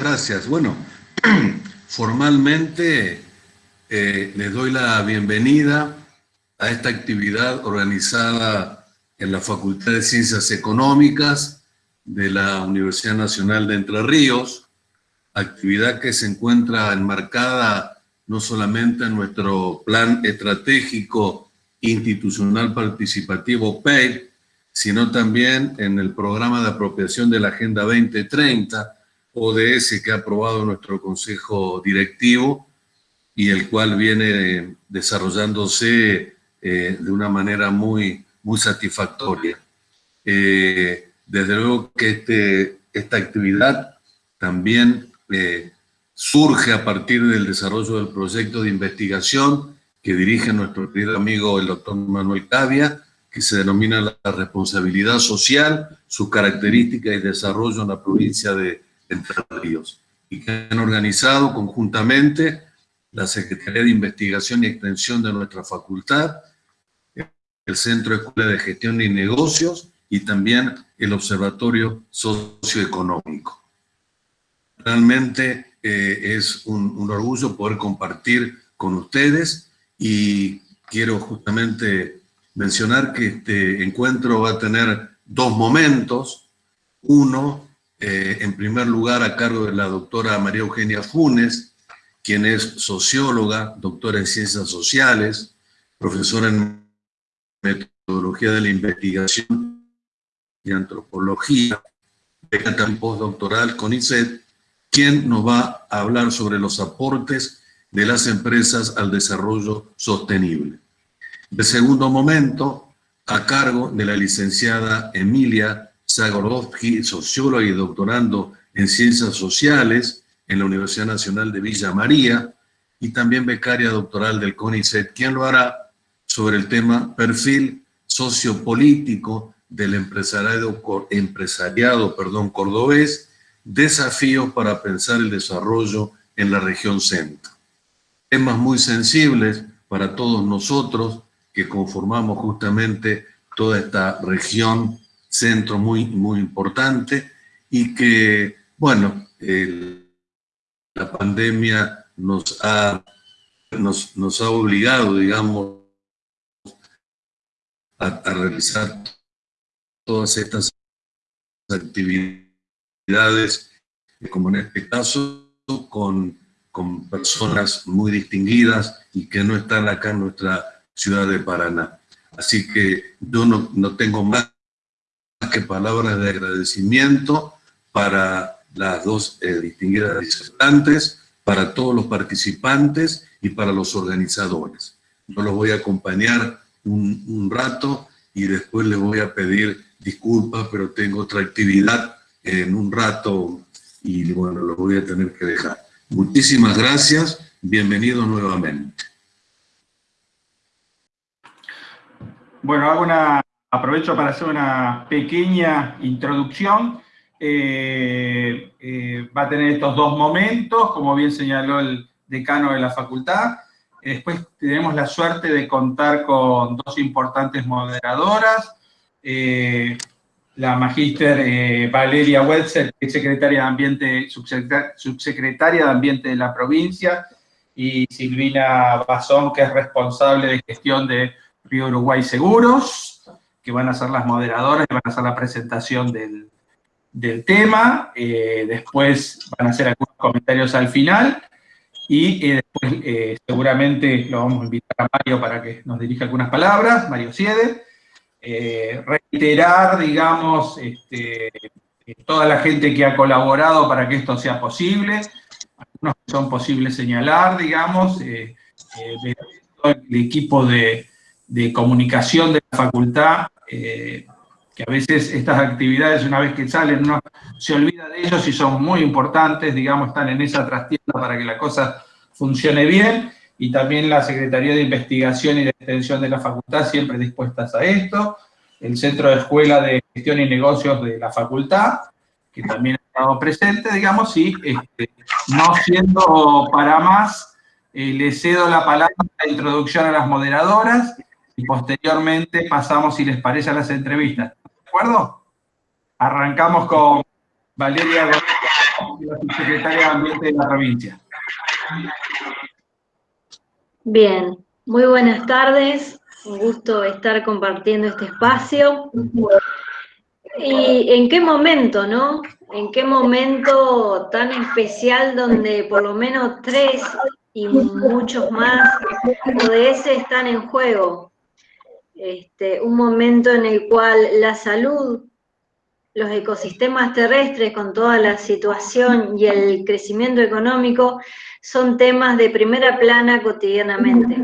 gracias. Bueno, formalmente eh, les doy la bienvenida a esta actividad organizada en la Facultad de Ciencias Económicas de la Universidad Nacional de Entre Ríos, actividad que se encuentra enmarcada no solamente en nuestro plan estratégico institucional participativo PEI, sino también en el programa de apropiación de la Agenda 2030, ODS que ha aprobado nuestro Consejo Directivo y el cual viene desarrollándose eh, de una manera muy, muy satisfactoria. Eh, desde luego que este, esta actividad también eh, surge a partir del desarrollo del proyecto de investigación que dirige nuestro querido amigo el doctor Manuel Cavia, que se denomina la responsabilidad social, sus características y desarrollo en la provincia de y que han organizado conjuntamente la Secretaría de Investigación y Extensión de nuestra facultad, el Centro de Escuela de Gestión y Negocios y también el Observatorio Socioeconómico. Realmente eh, es un, un, orgullo poder compartir con ustedes y quiero justamente mencionar que este encuentro va a tener dos momentos. Uno, eh, en primer lugar, a cargo de la doctora María Eugenia Funes, quien es socióloga, doctora en ciencias sociales, profesora en metodología de la investigación y antropología, beca postdoctoral con ICET, quien nos va a hablar sobre los aportes de las empresas al desarrollo sostenible. De segundo momento, a cargo de la licenciada Emilia Zagorovsky, socióloga y doctorando en Ciencias Sociales en la Universidad Nacional de Villa María, y también becaria doctoral del CONICET, quien lo hará sobre el tema perfil sociopolítico del empresariado, perdón, cordobés desafíos para pensar el desarrollo en la región centro. Temas muy sensibles para todos nosotros que conformamos justamente toda esta región centro muy, muy importante y que, bueno, la pandemia nos ha, nos, nos ha obligado, digamos, a, a realizar todas estas actividades como en este caso, con, con personas muy distinguidas y que no están acá en nuestra ciudad de Paraná. Así que yo no, no tengo más que palabras de agradecimiento para las dos eh, distinguidas disertantes, para todos los participantes y para los organizadores. Yo los voy a acompañar un, rato y después les voy a pedir disculpas, pero tengo otra actividad en un rato y bueno, lo voy a tener que dejar. Muchísimas gracias, bienvenido nuevamente. Bueno, hago una, aprovecho para hacer una pequeña introducción. Eh, eh, va a tener estos dos momentos, como bien señaló el decano de la facultad. Después tenemos la suerte de contar con dos importantes moderadoras. Eh, la magíster Valeria Wetzel, que es secretaria de Ambiente, subsecretaria de Ambiente de la provincia, y Silvina Bazón, que es responsable de gestión de Río Uruguay Seguros, que van a ser las moderadoras y van a hacer la presentación del, tema. Eh, después van a hacer algunos comentarios al final. Y eh, después seguramente lo vamos a invitar a Mario para que nos dirija algunas palabras, Mario Siede. Eh, reiterar, digamos, este, toda la gente que ha colaborado para que esto sea posible, algunos que son posibles señalar, digamos, eh, eh el equipo de, comunicación de la facultad, eh, que a veces estas actividades, una vez que salen, uno se olvida de ellos y son muy importantes, digamos, están en esa trastienda para que la cosa funcione bien, y también la Secretaría de Investigación y de Extensión de la Facultad siempre dispuestas a esto, el Centro de Escuela de Gestión y Negocios de la Facultad, que también ha estado presente, digamos, y este, no siendo para más, eh, le cedo la palabra de introducción a las moderadoras y posteriormente pasamos, si les parece, a las entrevistas. ¿De acuerdo? Arrancamos con Valeria la subsecretaria de Ambiente de la provincia. Bien, muy buenas tardes. Un gusto estar compartiendo este espacio. ¿Y en qué momento, no? ¿En qué momento tan especial donde por lo menos tres y muchos más ODS están en juego? Este, un momento en el cual la salud, los ecosistemas terrestres con toda la situación y el crecimiento económico son temas de primera plana cotidianamente.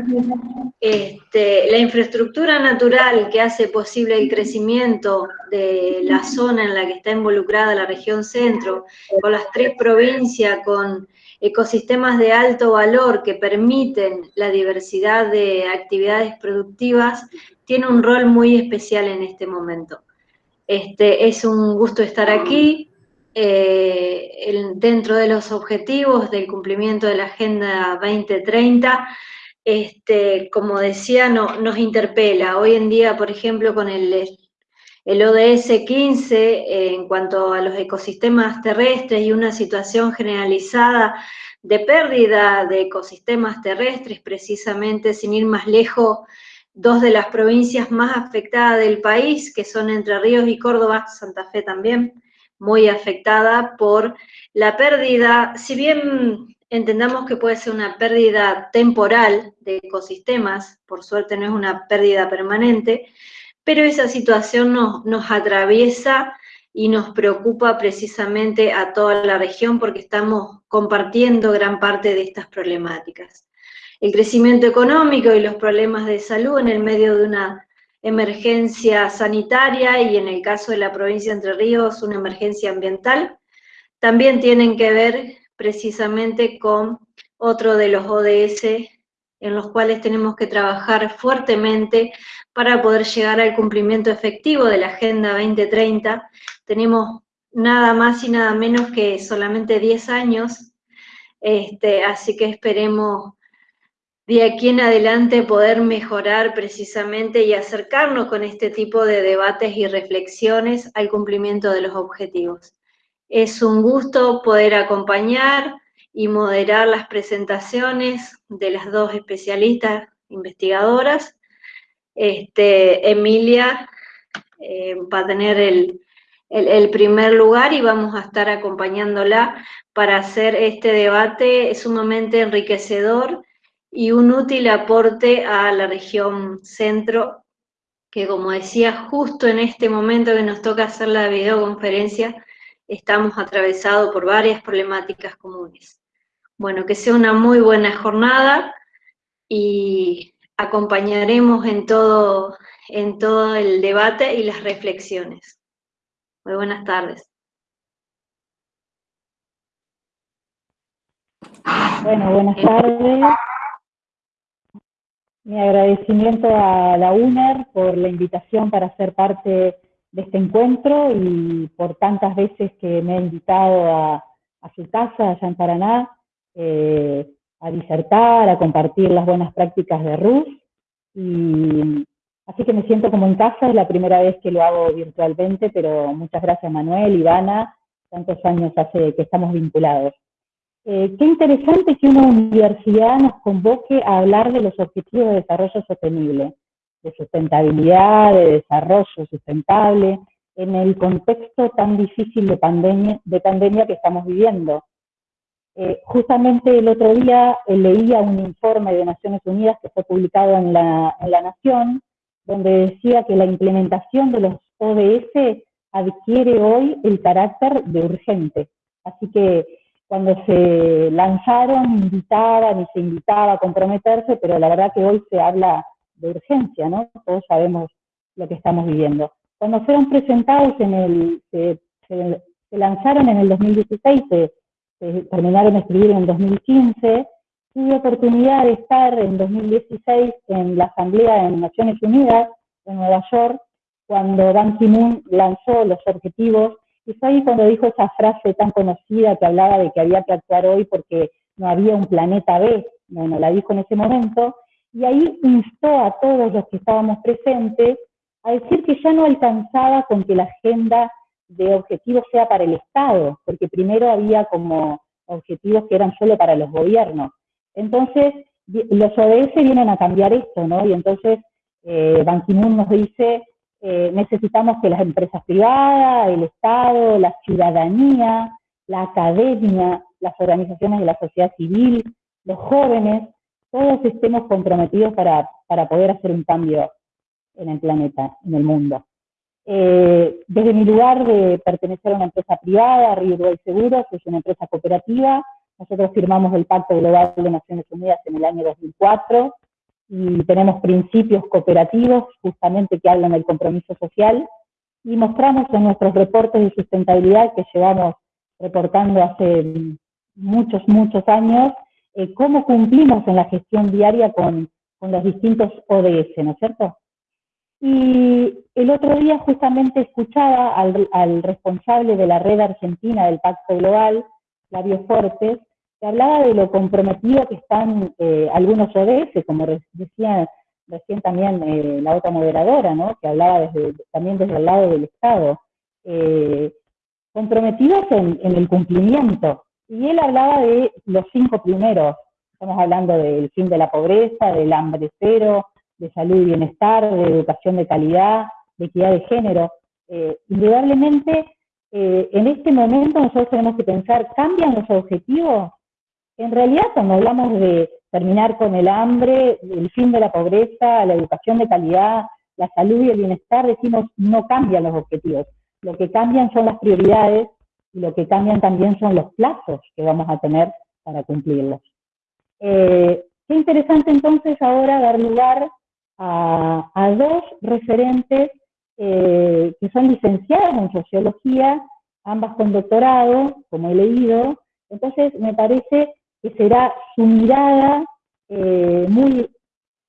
Este, la infraestructura natural que hace posible el crecimiento de la zona en la que está involucrada la región centro, con las tres provincias, con ecosistemas de alto valor que permiten la diversidad de actividades productivas, tiene un rol muy especial en este momento. Este, es un gusto estar aquí. Eh, dentro de los objetivos del cumplimiento de la Agenda 2030, este, como decía, no, nos interpela. Hoy en día, por ejemplo, con el, el ODS 15, en cuanto a los ecosistemas terrestres y una situación generalizada de pérdida de ecosistemas terrestres, precisamente sin ir más lejos, dos de las provincias más afectadas del país, que son Entre Ríos y Córdoba, Santa Fe también, muy afectada por la pérdida, si bien entendamos que puede ser una pérdida temporal de ecosistemas, por suerte no es una pérdida permanente, pero esa situación nos, atraviesa y nos preocupa precisamente a toda la región porque estamos compartiendo gran parte de estas problemáticas. El crecimiento económico y los problemas de salud en el medio de una emergencia sanitaria y en el caso de la provincia de Entre Ríos una emergencia ambiental, también tienen que ver precisamente con otro de los ODS en los cuales tenemos que trabajar fuertemente para poder llegar al cumplimiento efectivo de la Agenda 2030. Tenemos nada más y nada menos que solamente 10 años, este, así que esperemos de aquí en adelante poder mejorar precisamente y acercarnos con este tipo de debates y reflexiones al cumplimiento de los objetivos. Es un gusto poder acompañar y moderar las presentaciones de las dos especialistas investigadoras. Este, Emilia eh, va a tener el, el primer lugar y vamos a estar acompañándola para hacer este debate sumamente enriquecedor y un útil aporte a la región centro, que como decía, justo en este momento que nos toca hacer la videoconferencia, estamos atravesados por varias problemáticas comunes. Bueno, que sea una muy buena jornada y acompañaremos en todo, en todo el debate y las reflexiones. Muy buenas tardes. Bueno, buenas tardes. Mi agradecimiento a la UNER por la invitación para ser parte de este encuentro y por tantas veces que me ha invitado a, su casa allá en Paraná eh, a disertar, a compartir las buenas prácticas de RUS. Y, así que me siento como en casa, es la primera vez que lo hago virtualmente, pero muchas gracias Manuel, Ivana, tantos años hace que estamos vinculados. Eh, qué interesante que una universidad nos convoque a hablar de los objetivos de desarrollo sostenible, de sustentabilidad, de desarrollo sustentable, en el contexto tan difícil de pandemia, de pandemia que estamos viviendo. Eh, justamente el otro día eh, leía un informe de Naciones Unidas que fue publicado en la, en la Nación, donde decía que la implementación de los ODS adquiere hoy el carácter de urgente. Así que cuando se lanzaron invitaban y se invitaba a comprometerse, pero la verdad que hoy se habla de urgencia, ¿no? Todos sabemos lo que estamos viviendo. Cuando fueron presentados en el, se, lanzaron en el 2016, se, terminaron de escribir en el 2015, tuve oportunidad de estar en 2016 en la Asamblea de Naciones Unidas en Nueva York, cuando Ban Ki-moon lanzó los objetivos y fue ahí cuando dijo esa frase tan conocida que hablaba de que había que actuar hoy porque no había un planeta B. Bueno, la dijo en ese momento. Y ahí instó a todos los que estábamos presentes a decir que ya no alcanzaba con que la Agenda de objetivos sea para el Estado, porque primero había como objetivos que eran solo para los gobiernos. Entonces, los ODS vienen a cambiar esto, ¿no? Y entonces eh, Ban Ki-moon nos dice, eh, necesitamos que las empresas privadas, el Estado, la ciudadanía, la academia, las organizaciones de la sociedad civil, los jóvenes, todos estemos comprometidos para, para poder hacer un cambio en el planeta, en el mundo. Eh, desde mi lugar de pertenecer a una empresa privada, Río Seguros, es una empresa cooperativa, nosotros firmamos el Pacto Global de Naciones Unidas en el año 2004 y tenemos principios cooperativos justamente que hablan del compromiso social y mostramos en nuestros reportes de sustentabilidad que llevamos reportando hace muchos, muchos años, eh, cómo cumplimos en la gestión diaria con, con los distintos ODS, ¿no es cierto? Y el otro día justamente escuchaba al, responsable de la red argentina del Pacto Global, Flavio Fortes, que hablaba de lo comprometido que están eh, algunos ODS, como decía también eh, la otra moderadora, ¿no? que hablaba desde, también desde el lado del Estado, eh, comprometidos en, el cumplimiento. Y él hablaba de los cinco primeros, estamos hablando del fin de la pobreza, del hambre cero, de salud y bienestar, de educación de calidad, de equidad de género. Eh, indudablemente, eh, en este momento nosotros tenemos que pensar, ¿cambian los objetivos? En realidad, cuando hablamos de terminar con el hambre, el fin de la pobreza, la educación de calidad, la salud y el bienestar, decimos, no cambian los objetivos. Lo que cambian son las prioridades y lo que cambian también son los plazos que vamos a tener para cumplirlos. Eh, qué interesante entonces ahora dar lugar a, dos referentes eh, que son licenciadas en sociología, ambas con doctorado, como he leído, entonces me parece que será su mirada eh, muy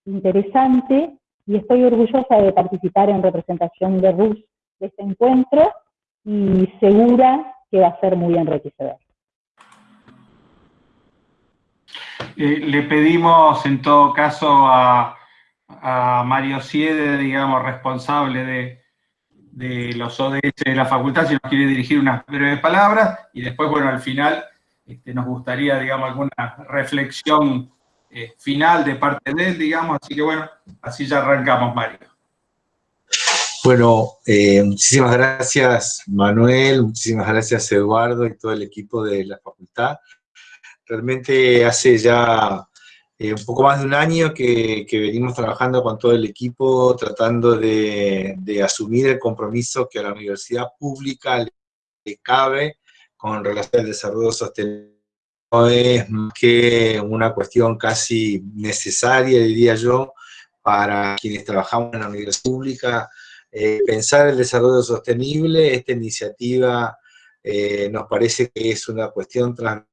interesante y estoy orgullosa de participar en representación de RUS de este encuentro y segura que va a ser muy enriquecedor. Eh, le pedimos en todo caso a, a Mario Siede, digamos, responsable de, los ODS de la facultad, si nos quiere dirigir unas breves palabras, y después, bueno, al final este, nos gustaría, digamos, alguna reflexión eh, final de parte de él, digamos, así que bueno, así ya arrancamos, Mario. Bueno, eh, muchísimas gracias Manuel, muchísimas gracias Eduardo y todo el equipo de la facultad. Realmente hace ya eh, un poco más de un año que, venimos trabajando con todo el equipo, tratando de, asumir el compromiso que a la universidad pública le, cabe con relación al desarrollo sostenible. No es más que una cuestión casi necesaria, diría yo, para quienes trabajamos en la universidad pública, eh, pensar el desarrollo sostenible, esta iniciativa eh, nos parece que es una cuestión transversal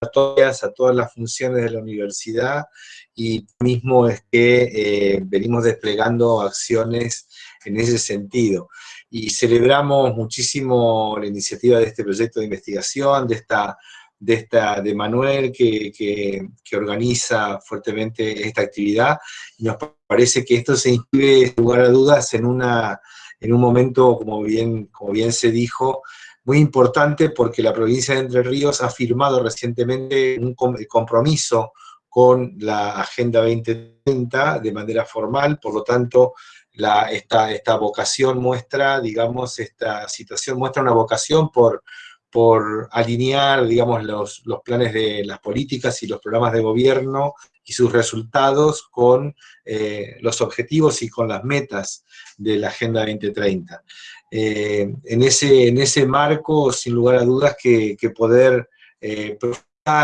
a todas, las funciones de la universidad y mismo es que eh, venimos desplegando acciones en ese sentido. Y celebramos muchísimo la iniciativa de este proyecto de investigación, de esta de, esta, de Manuel, que, que, organiza fuertemente esta actividad, y nos parece que esto se inscribe, sin lugar a dudas, en, una, en un momento, como bien, como bien se dijo, muy importante porque la provincia de Entre Ríos ha firmado recientemente un compromiso con la Agenda 2030 de manera formal, por lo tanto, esta, esta vocación muestra, digamos, esta situación muestra una vocación por, por alinear, digamos, los, los planes de las políticas y los programas de gobierno y sus resultados con eh, los objetivos y con las metas de la Agenda 2030. Eh, en, ese, en ese marco, sin lugar a dudas, que, poder eh,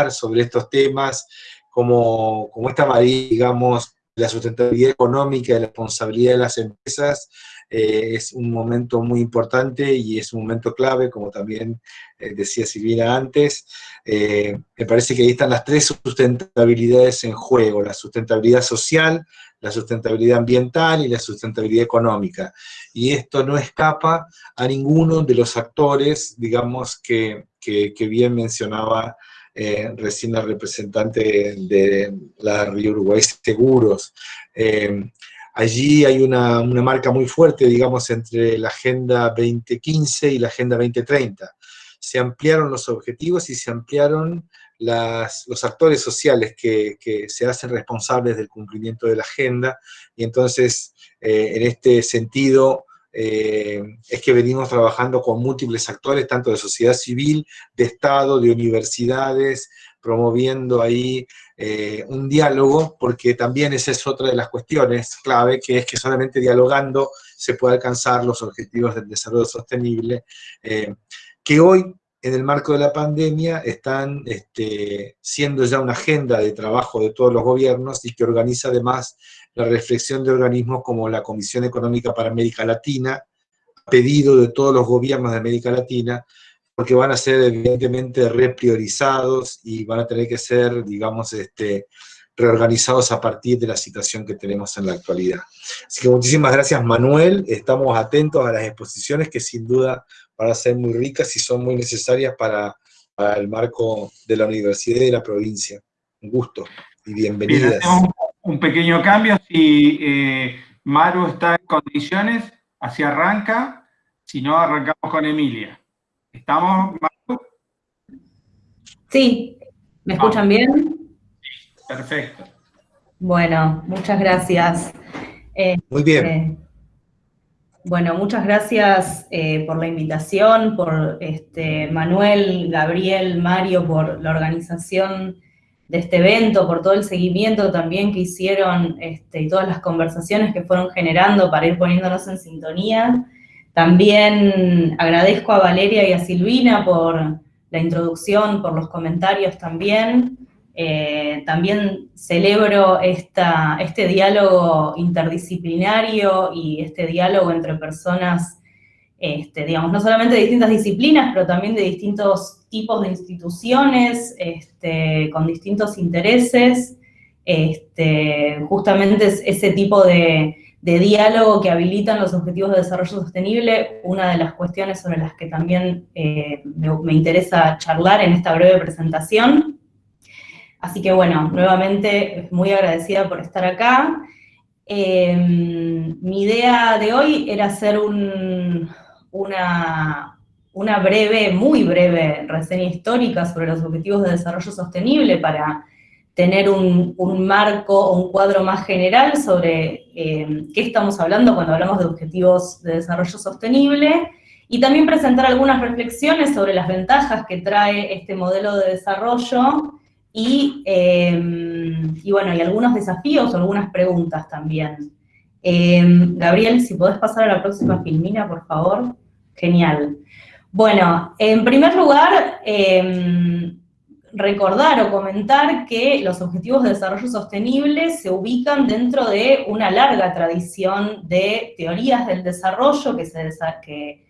sobre estos temas, como, como esta maría, digamos, la sustentabilidad económica y la responsabilidad de las empresas, eh, es un momento muy importante y es un momento clave, como también eh, decía Silvina antes. me parece que ahí están las tres sustentabilidades en juego, la sustentabilidad social, la sustentabilidad ambiental y la sustentabilidad económica. Y esto no escapa a ninguno de los actores, digamos, que, que, bien mencionaba eh, recién la representante de la Río Uruguay Seguros. Eh, Allí hay una, marca muy fuerte, digamos, entre la Agenda 2015 y la Agenda 2030. Se ampliaron los objetivos y se ampliaron los actores sociales que, se hacen responsables del cumplimiento de la agenda, y entonces, eh, en este sentido, eh, es que venimos trabajando con múltiples actores, tanto de sociedad civil, de Estado, de universidades, promoviendo ahí eh, un diálogo, porque también esa es otra de las cuestiones clave, que es que solamente dialogando se puede alcanzar los objetivos del desarrollo sostenible, eh, que hoy, en el marco de la pandemia, están este, siendo ya una agenda de trabajo de todos los gobiernos y que organiza además la reflexión de organismos como la Comisión Económica para América Latina, pedido de todos los gobiernos de América Latina, porque van a ser evidentemente repriorizados y van a tener que ser, digamos, este, reorganizados a partir de la situación que tenemos en la actualidad. Así que muchísimas gracias Manuel, estamos atentos a las exposiciones que sin duda van a ser muy ricas y son muy necesarias para, el marco de la universidad y de la provincia. Un gusto y bienvenidas. un pequeño cambio, si eh, Maru está en condiciones, así arranca, si no arrancamos con Emilia. ¿Estamos, Sí, ¿me escuchan bien? Perfecto. Bueno, muchas gracias. Eh, Muy bien. Eh, bueno, muchas gracias eh, por la invitación, por este, Manuel, Gabriel, Mario, por la organización de este evento, por todo el seguimiento también que hicieron este, y todas las conversaciones que fueron generando para ir poniéndonos en sintonía. También agradezco a Valeria y a Silvina por la introducción, por los comentarios también. Eh, también celebro este diálogo interdisciplinario y este diálogo entre personas, este, digamos, no solamente de distintas disciplinas, pero también de distintos tipos de instituciones, este, con distintos intereses. Este, justamente ese tipo de, de diálogo que habilitan los objetivos de desarrollo sostenible, una de las cuestiones sobre las que también eh, me, interesa charlar en esta breve presentación. Así que bueno, nuevamente muy agradecida por estar acá. Em, mi idea de hoy era hacer una, una breve, muy breve reseña histórica sobre los objetivos de desarrollo sostenible para tener un, marco o un cuadro más general sobre eh, qué estamos hablando cuando hablamos de objetivos de desarrollo sostenible, y también presentar algunas reflexiones sobre las ventajas que trae este modelo de desarrollo, y, eh, y bueno, y algunos desafíos o algunas preguntas también. Eh, Gabriel, si podés pasar a la próxima filmina, por favor. Genial. Bueno, en primer lugar, recordar o comentar que los Objetivos de Desarrollo Sostenible se ubican dentro de una larga tradición de teorías del desarrollo que, se, que,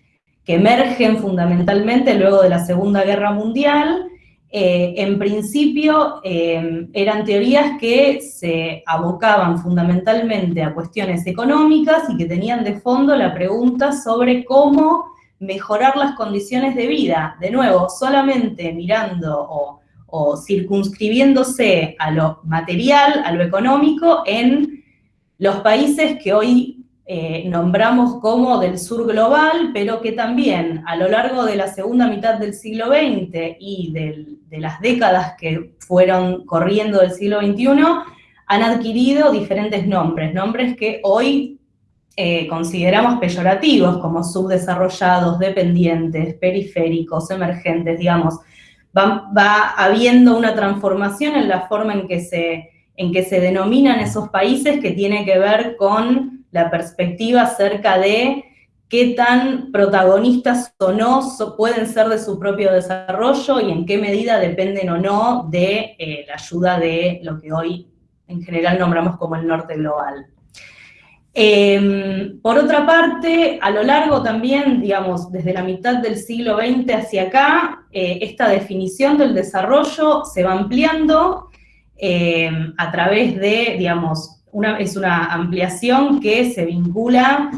emergen fundamentalmente luego de la Segunda Guerra Mundial. Eh, en principio eh, eran teorías que se abocaban fundamentalmente a cuestiones económicas y que tenían de fondo la pregunta sobre cómo mejorar las condiciones de vida. De nuevo, solamente mirando o o circunscribiéndose a lo material, a lo económico, en los países que hoy eh, nombramos como del sur global, pero que también a lo largo de la segunda mitad del siglo XX y de las décadas que fueron corriendo del siglo XXI, han adquirido diferentes nombres, nombres que hoy eh, consideramos peyorativos, como subdesarrollados, dependientes, periféricos, emergentes, digamos, va, habiendo una transformación en la forma en que, se, en que se denominan esos países que tiene que ver con la perspectiva acerca de qué tan protagonistas o no pueden ser de su propio desarrollo y en qué medida dependen o no de eh, la ayuda de lo que hoy en general nombramos como el norte global. Em, por otra parte, a lo largo también, digamos, desde la mitad del siglo XX hacia acá, eh, esta definición del desarrollo se va ampliando em, a través de, digamos, es una ampliación que se vincula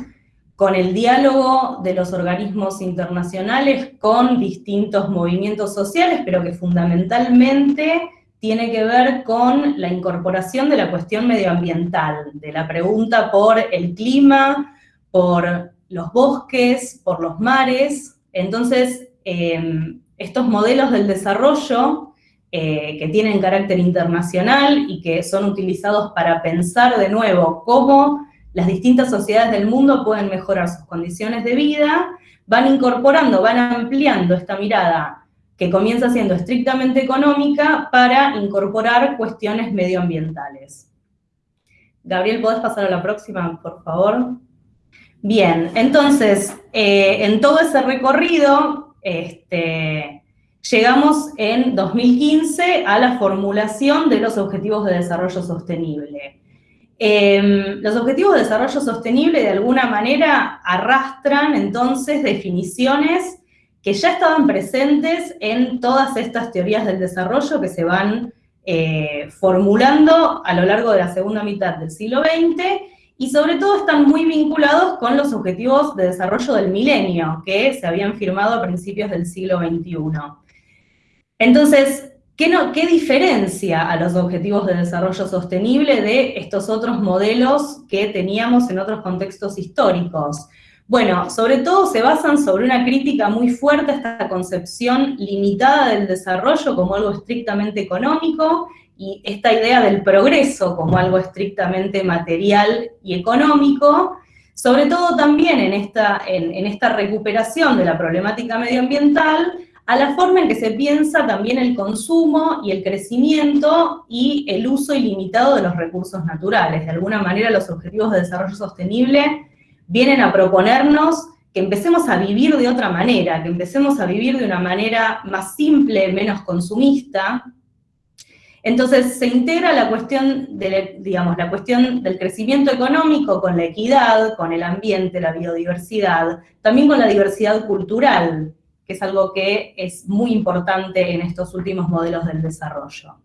con el diálogo de los organismos internacionales con distintos movimientos sociales, pero que fundamentalmente tiene que ver con la incorporación de la cuestión medioambiental, de la pregunta por el clima, por los bosques, por los mares. Entonces, em, estos modelos del desarrollo eh, que tienen carácter internacional y que son utilizados para pensar de nuevo cómo las distintas sociedades del mundo pueden mejorar sus condiciones de vida, van incorporando, van ampliando esta mirada que comienza siendo estrictamente económica para incorporar cuestiones medioambientales. Gabriel, ¿podés pasar a la próxima, por favor? Bien, entonces, eh, en todo ese recorrido, este, llegamos en 2015 a la formulación de los Objetivos de Desarrollo Sostenible. Em, los Objetivos de Desarrollo Sostenible de alguna manera arrastran entonces definiciones que ya estaban presentes en todas estas teorías del desarrollo que se van eh, formulando a lo largo de la segunda mitad del siglo XX y sobre todo están muy vinculados con los objetivos de desarrollo del milenio, que se habían firmado a principios del siglo XXI. Entonces, ¿qué, no, ¿qué diferencia a los objetivos de desarrollo sostenible de estos otros modelos que teníamos en otros contextos históricos? Bueno, sobre todo se basan sobre una crítica muy fuerte a esta concepción limitada del desarrollo como algo estrictamente económico y esta idea del progreso como algo estrictamente material y económico, sobre todo también en esta, en, esta recuperación de la problemática medioambiental, a la forma en que se piensa también el consumo y el crecimiento y el uso ilimitado de los recursos naturales. De alguna manera los objetivos de desarrollo sostenible vienen a proponernos que empecemos a vivir de otra manera, que empecemos a vivir de una manera más simple, menos consumista, entonces se integra la cuestión, digamos, la cuestión del crecimiento económico con la equidad, con el ambiente, la biodiversidad, también con la diversidad cultural, que es algo que es muy importante en estos últimos modelos del desarrollo.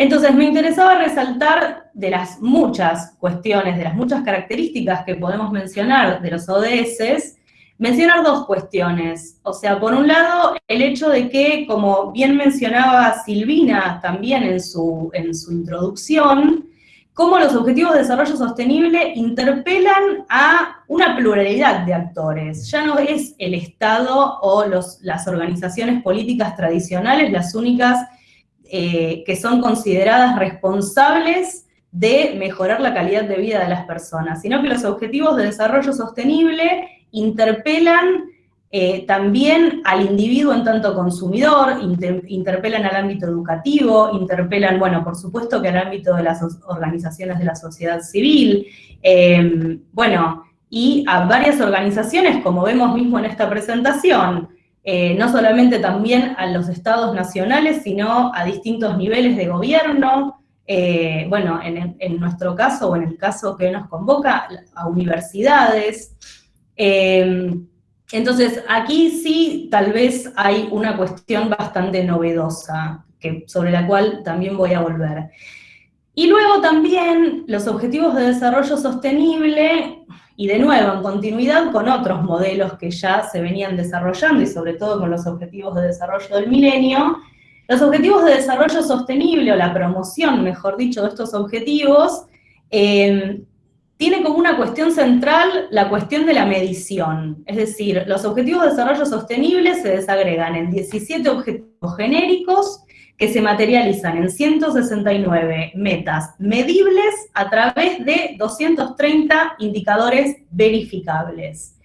Entonces me interesaba resaltar de las muchas cuestiones, de las muchas características que podemos mencionar de los ODS, mencionar dos cuestiones. O sea, por un lado, el hecho de que, como bien mencionaba Silvina también en su, en su introducción, cómo los Objetivos de Desarrollo Sostenible interpelan a una pluralidad de actores. Ya no es el Estado o las organizaciones políticas tradicionales las únicas eh, que son consideradas responsables de mejorar la calidad de vida de las personas, sino que los Objetivos de Desarrollo Sostenible interpelan eh, también al individuo en tanto consumidor, interpelan al ámbito educativo, interpelan, bueno, por supuesto que al ámbito de las organizaciones de la sociedad civil, em, bueno, y a varias organizaciones, como vemos mismo en esta presentación, eh, no solamente también a los estados nacionales, sino a distintos niveles de gobierno, eh, bueno, en, nuestro caso, o en el caso que nos convoca, a universidades, Em, entonces, aquí sí tal vez hay una cuestión bastante novedosa, que, sobre la cual también voy a volver. Y luego también los objetivos de desarrollo sostenible, y de nuevo en continuidad con otros modelos que ya se venían desarrollando, y sobre todo con los objetivos de desarrollo del milenio, los objetivos de desarrollo sostenible, o la promoción, mejor dicho, de estos objetivos, em, tiene como una cuestión central la cuestión de la medición. Es decir, los objetivos de desarrollo sostenible se desagregan en 17 objetivos genéricos que se materializan en 169 metas medibles a través de 230 indicadores verificables.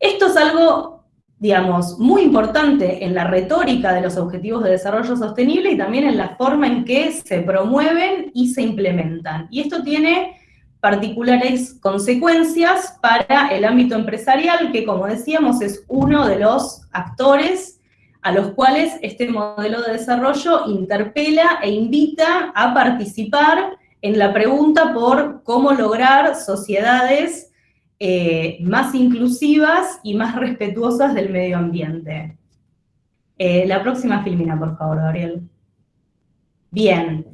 Esto es algo, digamos, muy importante en la retórica de los objetivos de desarrollo sostenible y también en la forma en que se promueven y se implementan. Y esto tiene particulares consecuencias para el ámbito empresarial, que como decíamos es uno de los actores a los cuales este modelo de desarrollo interpela e invita a participar en la pregunta por cómo lograr sociedades eh, más inclusivas y más respetuosas del medio ambiente. Eh, la próxima filmina, por favor, Gabriel. Bien,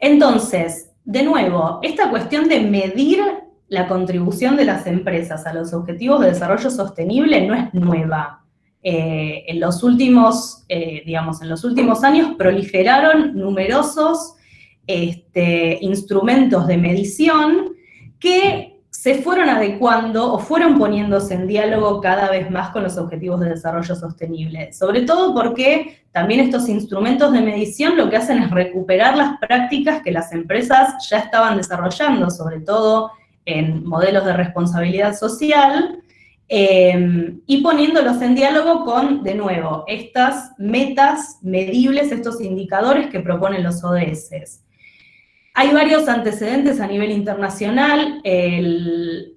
entonces, de nuevo, esta cuestión de medir la contribución de las empresas a los objetivos de desarrollo sostenible no es nueva. Eh, en los últimos, digamos, en los últimos años proliferaron numerosos este, instrumentos de medición que se fueron adecuando o fueron poniéndose en diálogo cada vez más con los objetivos de desarrollo sostenible. Sobre todo porque también estos instrumentos de medición lo que hacen es recuperar las prácticas que las empresas ya estaban desarrollando, sobre todo en modelos de responsabilidad social, eh, y poniéndolos en diálogo con, de nuevo, estas metas medibles, estos indicadores que proponen los ODS. Hay varios antecedentes a nivel internacional, el,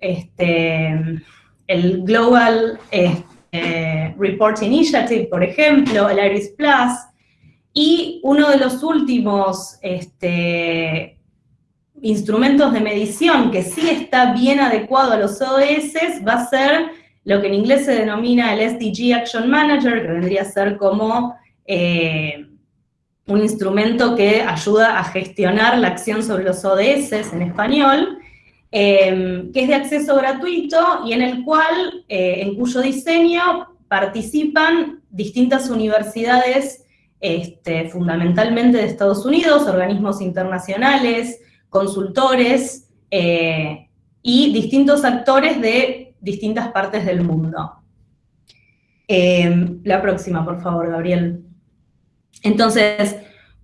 este, el Global este, Report Initiative, por ejemplo, el IRIS Plus, y uno de los últimos este, instrumentos de medición que sí está bien adecuado a los ODS va a ser lo que en inglés se denomina el SDG Action Manager, que vendría a ser como eh, un instrumento que ayuda a gestionar la acción sobre los ODS en español, em, que es de acceso gratuito y en el cual, eh, en cuyo diseño participan distintas universidades, este, fundamentalmente de Estados Unidos, organismos internacionales, consultores eh, y distintos actores de distintas partes del mundo. Em, la próxima, por favor, Gabriel. Entonces,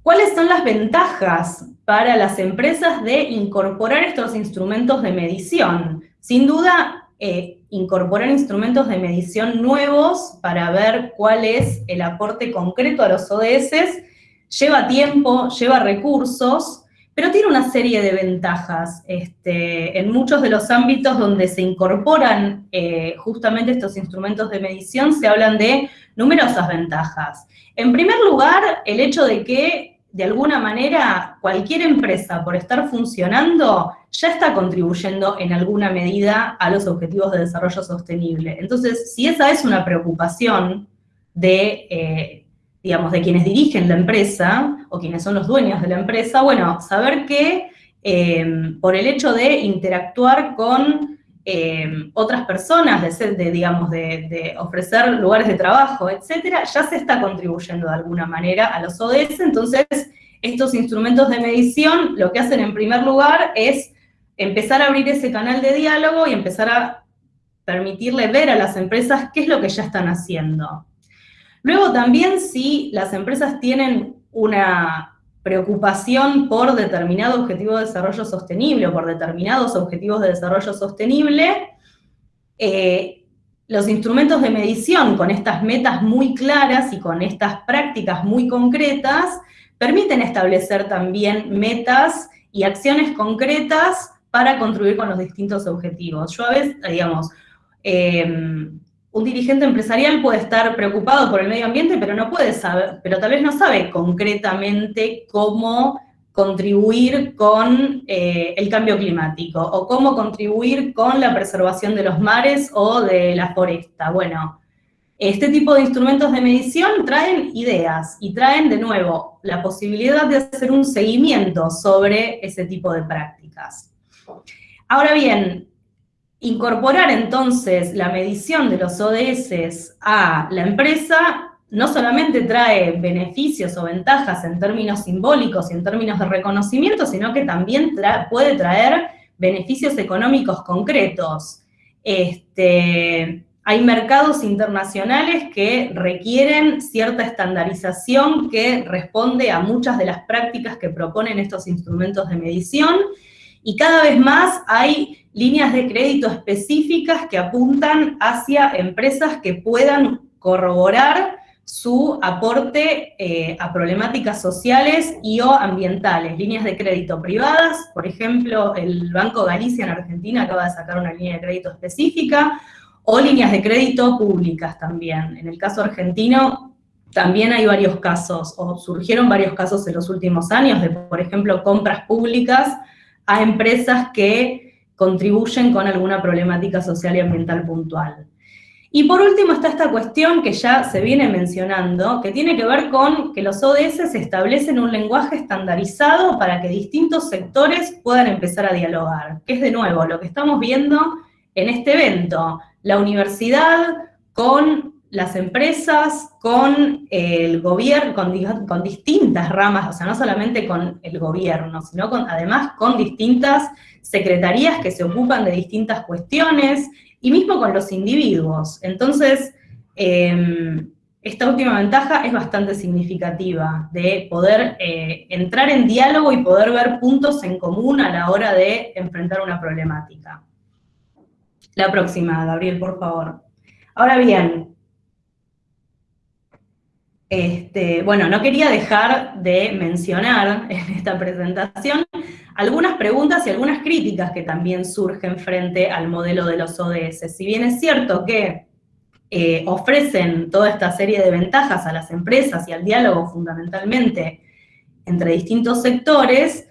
¿cuáles son las ventajas para las empresas de incorporar estos instrumentos de medición? Sin duda, eh, incorporar instrumentos de medición nuevos para ver cuál es el aporte concreto a los ODS lleva tiempo, lleva recursos, pero tiene una serie de ventajas. Este, en muchos de los ámbitos donde se incorporan eh, justamente estos instrumentos de medición se hablan de numerosas ventajas. En primer lugar, el hecho de que, de alguna manera, cualquier empresa, por estar funcionando, ya está contribuyendo en alguna medida a los objetivos de desarrollo sostenible. Entonces, si esa es una preocupación de, eh, digamos, de quienes dirigen la empresa, o quienes son los dueños de la empresa, bueno, saber que eh, por el hecho de interactuar con Em, otras personas, de, ser, de digamos, de, ofrecer lugares de trabajo, etcétera, ya se está contribuyendo de alguna manera a los ODS, entonces estos instrumentos de medición lo que hacen en primer lugar es empezar a abrir ese canal de diálogo y empezar a permitirle ver a las empresas qué es lo que ya están haciendo. Luego también si las empresas tienen una preocupación por determinado objetivo de desarrollo sostenible o por determinados objetivos de desarrollo sostenible, eh, los instrumentos de medición con estas metas muy claras y con estas prácticas muy concretas permiten establecer también metas y acciones concretas para contribuir con los distintos objetivos. Yo a veces, digamos, eh, un dirigente empresarial puede estar preocupado por el medio ambiente, pero no puede saber, pero tal vez no sabe concretamente cómo contribuir con eh, el cambio climático o cómo contribuir con la preservación de los mares o de la foresta. Bueno, este tipo de instrumentos de medición traen ideas y traen de nuevo la posibilidad de hacer un seguimiento sobre ese tipo de prácticas. Ahora bien, Incorporar entonces la medición de los ODS a la empresa no solamente trae beneficios o ventajas en términos simbólicos y en términos de reconocimiento, sino que también puede traer beneficios económicos concretos. Este, hay mercados internacionales que requieren cierta estandarización que responde a muchas de las prácticas que proponen estos instrumentos de medición, y cada vez más hay líneas de crédito específicas que apuntan hacia empresas que puedan corroborar su aporte eh, a problemáticas sociales y o ambientales. Líneas de crédito privadas, por ejemplo, el Banco Galicia en Argentina acaba de sacar una línea de crédito específica, o líneas de crédito públicas también. En el caso argentino también hay varios casos, o surgieron varios casos en los últimos años de, por ejemplo, compras públicas a empresas que contribuyen con alguna problemática social y ambiental puntual. Y por último está esta cuestión que ya se viene mencionando, que tiene que ver con que los ODS establecen un lenguaje estandarizado para que distintos sectores puedan empezar a dialogar, que es de nuevo lo que estamos viendo en este evento, la universidad con las empresas, con el gobierno, con, distintas ramas, o sea, no solamente con el gobierno, sino con, además con distintas secretarías que se ocupan de distintas cuestiones, y mismo con los individuos. Entonces, em, esta última ventaja es bastante significativa, de poder eh, entrar en diálogo y poder ver puntos en común a la hora de enfrentar una problemática. La próxima, Gabriel, por favor. Ahora bien, este, bueno, no quería dejar de mencionar en esta presentación algunas preguntas y algunas críticas que también surgen frente al modelo de los ODS. Si bien es cierto que eh, ofrecen toda esta serie de ventajas a las empresas y al diálogo fundamentalmente entre distintos sectores,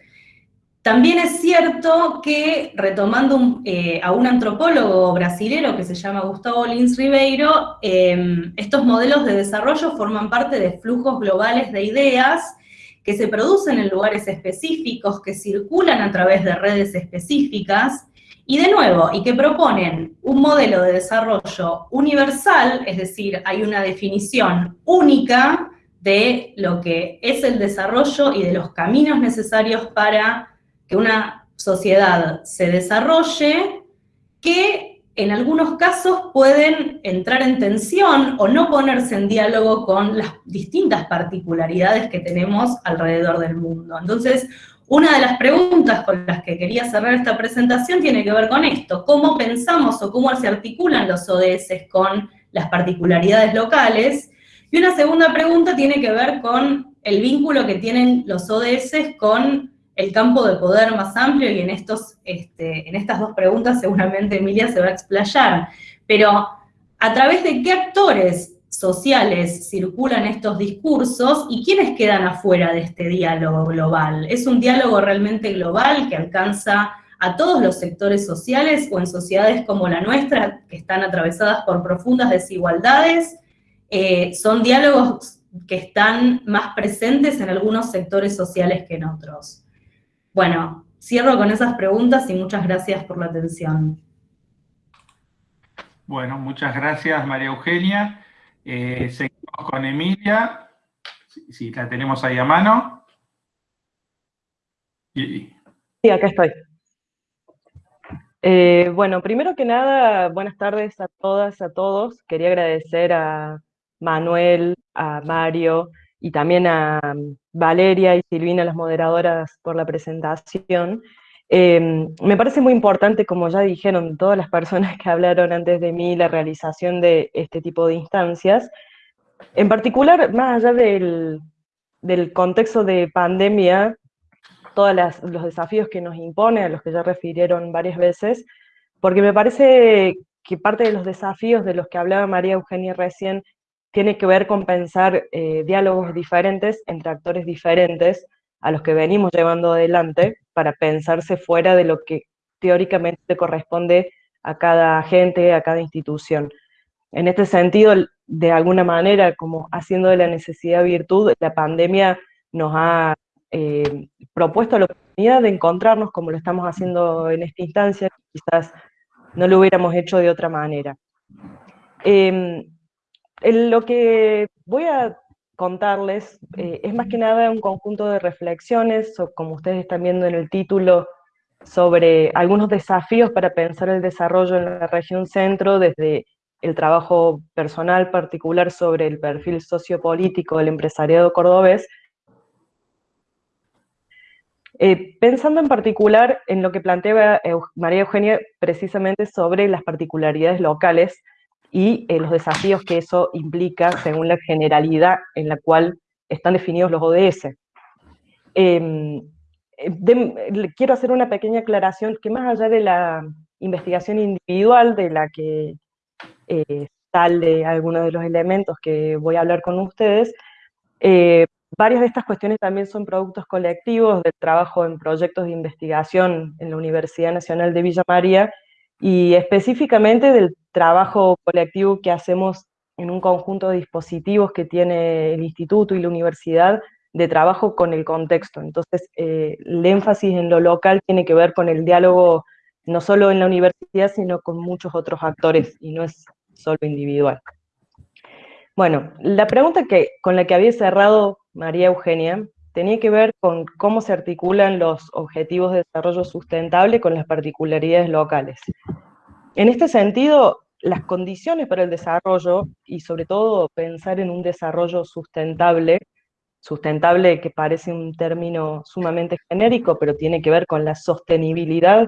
también es cierto que, retomando eh, a un antropólogo brasilero que se llama Gustavo Lins Ribeiro, em, estos modelos de desarrollo forman parte de flujos globales de ideas que se producen en lugares específicos, que circulan a través de redes específicas, y de nuevo, y que proponen un modelo de desarrollo universal, es decir, hay una definición única de lo que es el desarrollo y de los caminos necesarios para que una sociedad se desarrolle, que en algunos casos pueden entrar en tensión o no ponerse en diálogo con las distintas particularidades que tenemos alrededor del mundo. Entonces, una de las preguntas con las que quería cerrar esta presentación tiene que ver con esto, cómo pensamos o cómo se articulan los ODS con las particularidades locales, y una segunda pregunta tiene que ver con el vínculo que tienen los ODS con el campo de poder más amplio, y en, estos, este, en estas dos preguntas seguramente Emilia se va a explayar, pero a través de qué actores sociales circulan estos discursos y quiénes quedan afuera de este diálogo global. ¿Es un diálogo realmente global que alcanza a todos los sectores sociales o en sociedades como la nuestra, que están atravesadas por profundas desigualdades? Eh, ¿Son diálogos que están más presentes en algunos sectores sociales que en otros? Bueno, cierro con esas preguntas y muchas gracias por la atención. Bueno, muchas gracias María Eugenia. Eh, seguimos con Emilia, si, la tenemos ahí a mano. Sí, acá estoy. Eh, bueno, primero que nada, buenas tardes a todas, a todos. Quería agradecer a Manuel, a Mario y también a Valeria y Silvina, las moderadoras, por la presentación. Em, me parece muy importante, como ya dijeron todas las personas que hablaron antes de mí, la realización de este tipo de instancias. En particular, más allá del, contexto de pandemia, todos los desafíos que nos impone, a los que ya refirieron varias veces, porque me parece que parte de los desafíos de los que hablaba María Eugenia recién tiene que ver con pensar eh, diálogos diferentes entre actores diferentes a los que venimos llevando adelante, para pensarse fuera de lo que teóricamente corresponde a cada agente, a cada institución. En este sentido, de alguna manera, como haciendo de la necesidad virtud, la pandemia nos ha eh, propuesto la oportunidad de encontrarnos como lo estamos haciendo en esta instancia, quizás no lo hubiéramos hecho de otra manera. Em, lo que voy a contarles eh, es más que nada un conjunto de reflexiones, o como ustedes están viendo en el título, sobre algunos desafíos para pensar el desarrollo en la región centro desde el trabajo personal particular sobre el perfil sociopolítico del empresariado cordobés, eh, pensando en particular en lo que planteaba María Eugenia precisamente sobre las particularidades locales y eh, los desafíos que eso implica según la generalidad en la cual están definidos los ODS. Em, eh, quiero hacer una pequeña aclaración que más allá de la investigación individual de la que eh, sale algunos de los elementos que voy a hablar con ustedes, varias de estas cuestiones también son productos colectivos del trabajo en proyectos de investigación en la Universidad Nacional de Villa María y específicamente del trabajo colectivo que hacemos en un conjunto de dispositivos que tiene el instituto y la universidad de trabajo con el contexto. Entonces, eh, el énfasis en lo local tiene que ver con el diálogo no solo en la universidad, sino con muchos otros actores, y no es solo individual. Bueno, la pregunta que, con la que había cerrado María Eugenia tenía que ver con cómo se articulan los objetivos de desarrollo sustentable con las particularidades locales. En este sentido, las condiciones para el desarrollo y sobre todo pensar en un desarrollo sustentable, sustentable que parece un término sumamente genérico, pero tiene que ver con la sostenibilidad,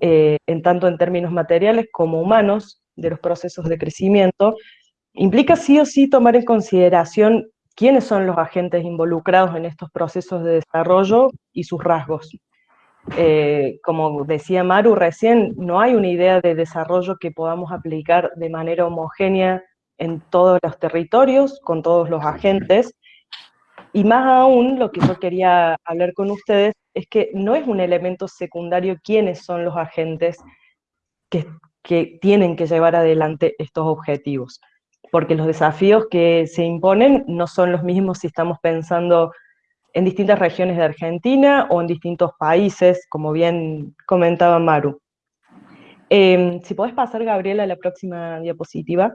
eh, en tanto en términos materiales como humanos, de los procesos de crecimiento, implica sí o sí tomar en consideración quiénes son los agentes involucrados en estos procesos de desarrollo y sus rasgos. Eh, como decía Maru recién, no hay una idea de desarrollo que podamos aplicar de manera homogénea en todos los territorios, con todos los agentes, y más aún, lo que yo quería hablar con ustedes es que no es un elemento secundario quiénes son los agentes que, que tienen que llevar adelante estos objetivos porque los desafíos que se imponen no son los mismos si estamos pensando en distintas regiones de Argentina o en distintos países, como bien comentaba Maru. Em, si podés pasar, Gabriela, a la próxima diapositiva,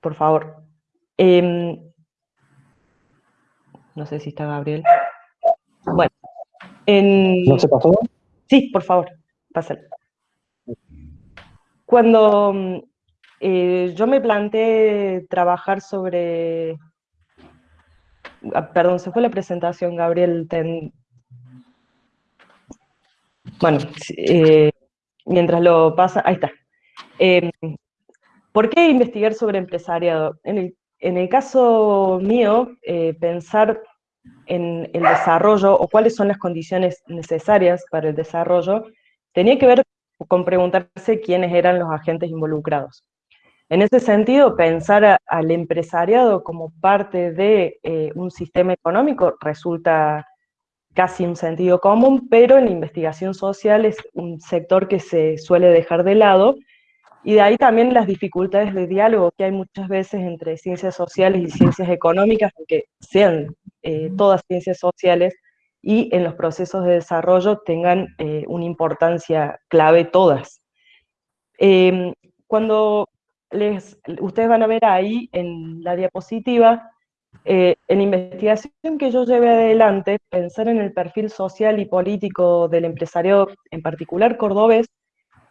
por favor. Em, no sé si está Gabriel. Bueno. En... ¿No se pasó? Sí, por favor, pásale. Cuando eh, yo me planteé trabajar sobre... Ah, perdón, se fue la presentación, Gabriel. Bueno, eh, mientras lo pasa... Ahí está. Em, ¿Por qué investigar sobre empresariado? En el, caso mío, eh, pensar en el desarrollo o cuáles son las condiciones necesarias para el desarrollo, tenía que ver con preguntarse quiénes eran los agentes involucrados. En ese sentido, pensar al empresariado como parte de eh, un sistema económico resulta casi un sentido común, pero en la investigación social es un sector que se suele dejar de lado, y de ahí también las dificultades de diálogo que hay muchas veces entre ciencias sociales y ciencias económicas, aunque sean eh, todas ciencias sociales, y en los procesos de desarrollo tengan eh, una importancia clave todas. Em, cuando ustedes van a ver ahí en la diapositiva, eh, en la investigación que yo llevé adelante, pensar en el perfil social y político del empresario, en particular cordobés,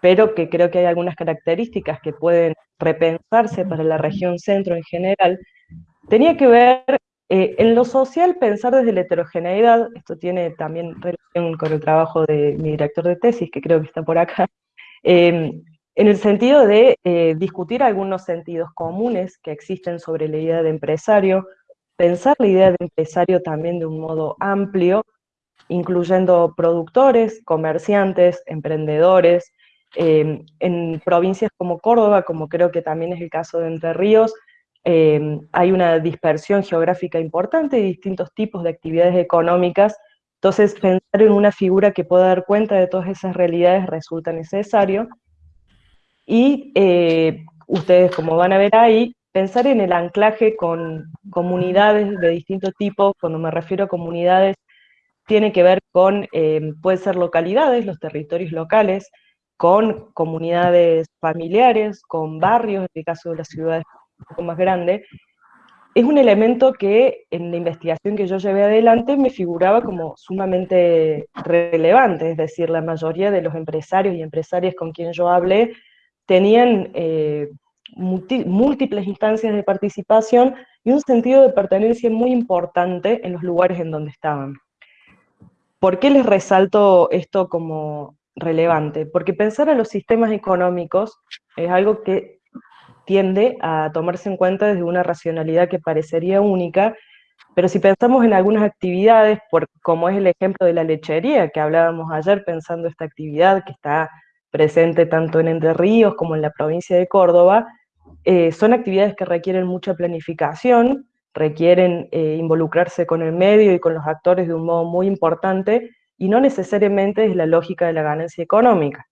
pero que creo que hay algunas características que pueden repensarse para la región centro en general, tenía que ver eh, en lo social pensar desde la heterogeneidad, esto tiene también relación con el trabajo de mi director de tesis, que creo que está por acá, eh, en el sentido de eh, discutir algunos sentidos comunes que existen sobre la idea de empresario, pensar la idea de empresario también de un modo amplio, incluyendo productores, comerciantes, emprendedores, em, en provincias como Córdoba, como creo que también es el caso de Entre Ríos, em, hay una dispersión geográfica importante de distintos tipos de actividades económicas, entonces pensar en una figura que pueda dar cuenta de todas esas realidades resulta necesario, y eh, ustedes, como van a ver ahí, pensar en el anclaje con comunidades de distinto tipo, cuando me refiero a comunidades, tiene que ver con, eh, ser localidades, los territorios locales, con comunidades familiares, con barrios, en el caso de las ciudades un poco más grandes, es un elemento que en la investigación que yo llevé adelante me figuraba como sumamente relevante, es decir, la mayoría de los empresarios y empresarias con quien yo hablé tenían eh, múltiples instancias de participación y un sentido de pertenencia muy importante en los lugares en donde estaban. ¿Por qué les resalto esto como relevante? Porque pensar en los sistemas económicos es algo que tiende a tomarse en cuenta desde una racionalidad que parecería única, pero si pensamos en algunas actividades, por, como es el ejemplo de la lechería que hablábamos ayer pensando esta actividad que está presente tanto en Entre Ríos como en la provincia de Córdoba, eh, son actividades que requieren mucha planificación, requieren eh, involucrarse con el medio y con los actores de un modo muy importante, y no necesariamente es la lógica de la ganancia económica.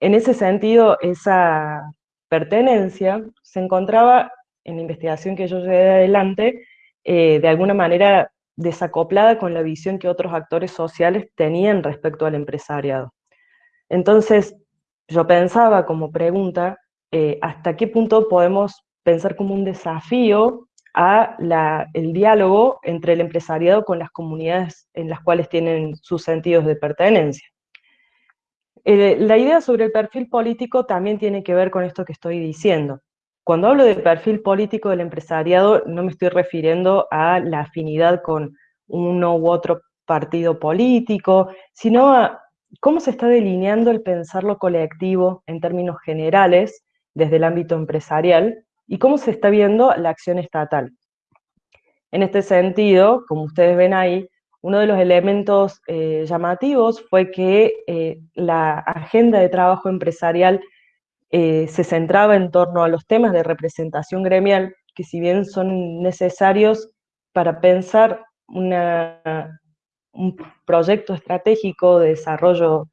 En ese sentido, esa pertenencia se encontraba en la investigación que yo llevé adelante, eh, de alguna manera desacoplada con la visión que otros actores sociales tenían respecto al empresariado. Entonces, yo pensaba como pregunta, eh, ¿hasta qué punto podemos pensar como un desafío a el diálogo entre el empresariado con las comunidades en las cuales tienen sus sentidos de pertenencia. Eh, la idea sobre el perfil político también tiene que ver con esto que estoy diciendo. Cuando hablo de perfil político del empresariado, no me estoy refiriendo a la afinidad con uno u otro partido político, sino a cómo se está delineando el pensarlo colectivo en términos generales desde el ámbito empresarial y cómo se está viendo la acción estatal. En este sentido, como ustedes ven ahí, uno de los elementos eh, llamativos fue que eh, la agenda de trabajo empresarial eh, se centraba en torno a los temas de representación gremial, que si bien son necesarios para pensar una, un proyecto estratégico de desarrollo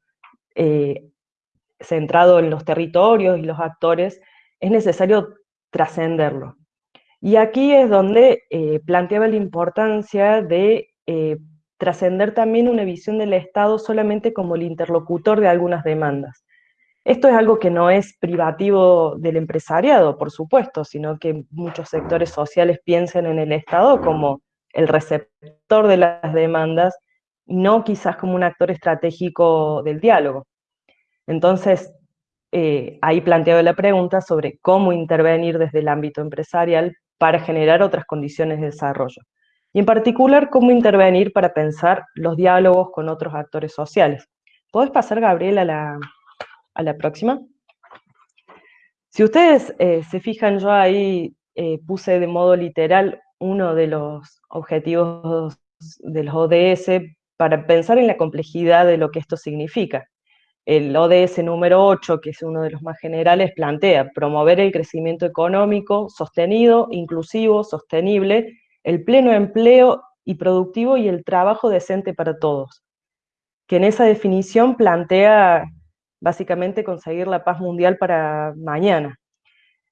centrado en los territorios y los actores, es necesario trascenderlo. Y aquí es donde planteaba la importancia de trascender también una visión del Estado solamente como el interlocutor de algunas demandas. Esto es algo que no es privativo del empresariado, por supuesto, sino que muchos sectores sociales piensan en el Estado como el receptor de las demandas, no quizás como un actor estratégico del diálogo. Entonces, eh, ahí planteo la pregunta sobre cómo intervenir desde el ámbito empresarial para generar otras condiciones de desarrollo y en particular cómo intervenir para pensar los diálogos con otros actores sociales. ¿Puedes pasar, Gabriel, a la, próxima? Si ustedes eh, se fijan, yo ahí eh, puse de modo literal uno de los objetivos de los ODS para pensar en la complejidad de lo que esto significa. El ODS número 8, que es uno de los más generales, plantea promover el crecimiento económico sostenido, inclusivo, sostenible el pleno empleo y productivo y el trabajo decente para todos, que en esa definición plantea básicamente conseguir la paz mundial para mañana.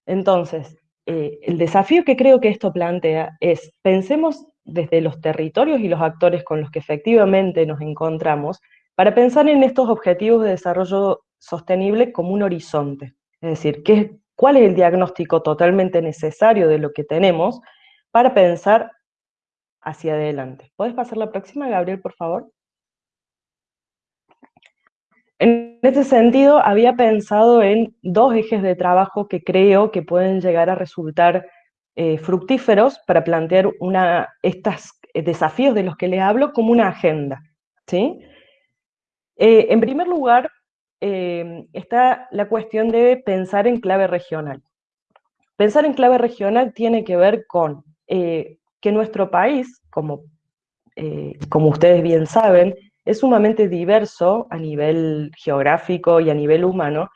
Entonces, eh, el desafío que creo que esto plantea es, pensemos desde los territorios y los actores con los que efectivamente nos encontramos, para pensar en estos objetivos de desarrollo sostenible como un horizonte. Es decir, ¿qué, ¿cuál es el diagnóstico totalmente necesario de lo que tenemos para pensar hacia adelante. ¿Puedes pasar la próxima, Gabriel, por favor? En este sentido, había pensado en dos ejes de trabajo que creo que pueden llegar a resultar eh, fructíferos para plantear una, estos desafíos de los que les hablo como una agenda. ¿sí? Eh, en primer lugar, eh, está la cuestión de pensar en clave regional. Pensar en clave regional tiene que ver con eh, que nuestro país, como, eh, como ustedes bien saben, es sumamente diverso a nivel geográfico y a nivel humano,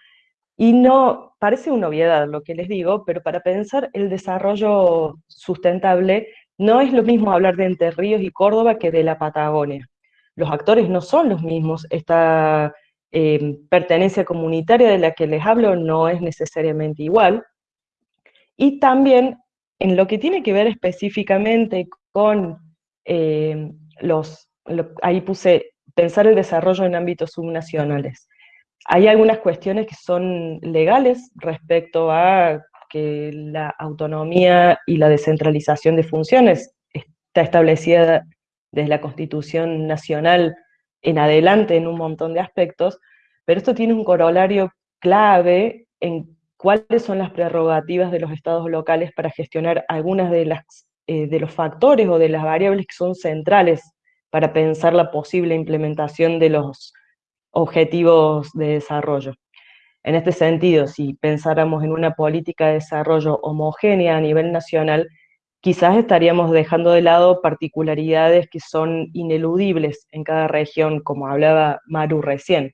y no, parece una obviedad lo que les digo, pero para pensar el desarrollo sustentable, no es lo mismo hablar de Entre Ríos y Córdoba que de la Patagonia. Los actores no son los mismos, esta eh, pertenencia comunitaria de la que les hablo no es necesariamente igual, y también en lo que tiene que ver específicamente con eh, los, ahí puse pensar el desarrollo en ámbitos subnacionales. Hay algunas cuestiones que son legales respecto a que la autonomía y la descentralización de funciones está establecida desde la Constitución Nacional en adelante en un montón de aspectos, pero esto tiene un corolario clave en cuáles son las prerrogativas de los estados locales para gestionar algunas de, las, eh, de los factores o de las variables que son centrales para pensar la posible implementación de los objetivos de desarrollo. En este sentido, si pensáramos en una política de desarrollo homogénea a nivel nacional, quizás estaríamos dejando de lado particularidades que son ineludibles en cada región, como hablaba Maru recién.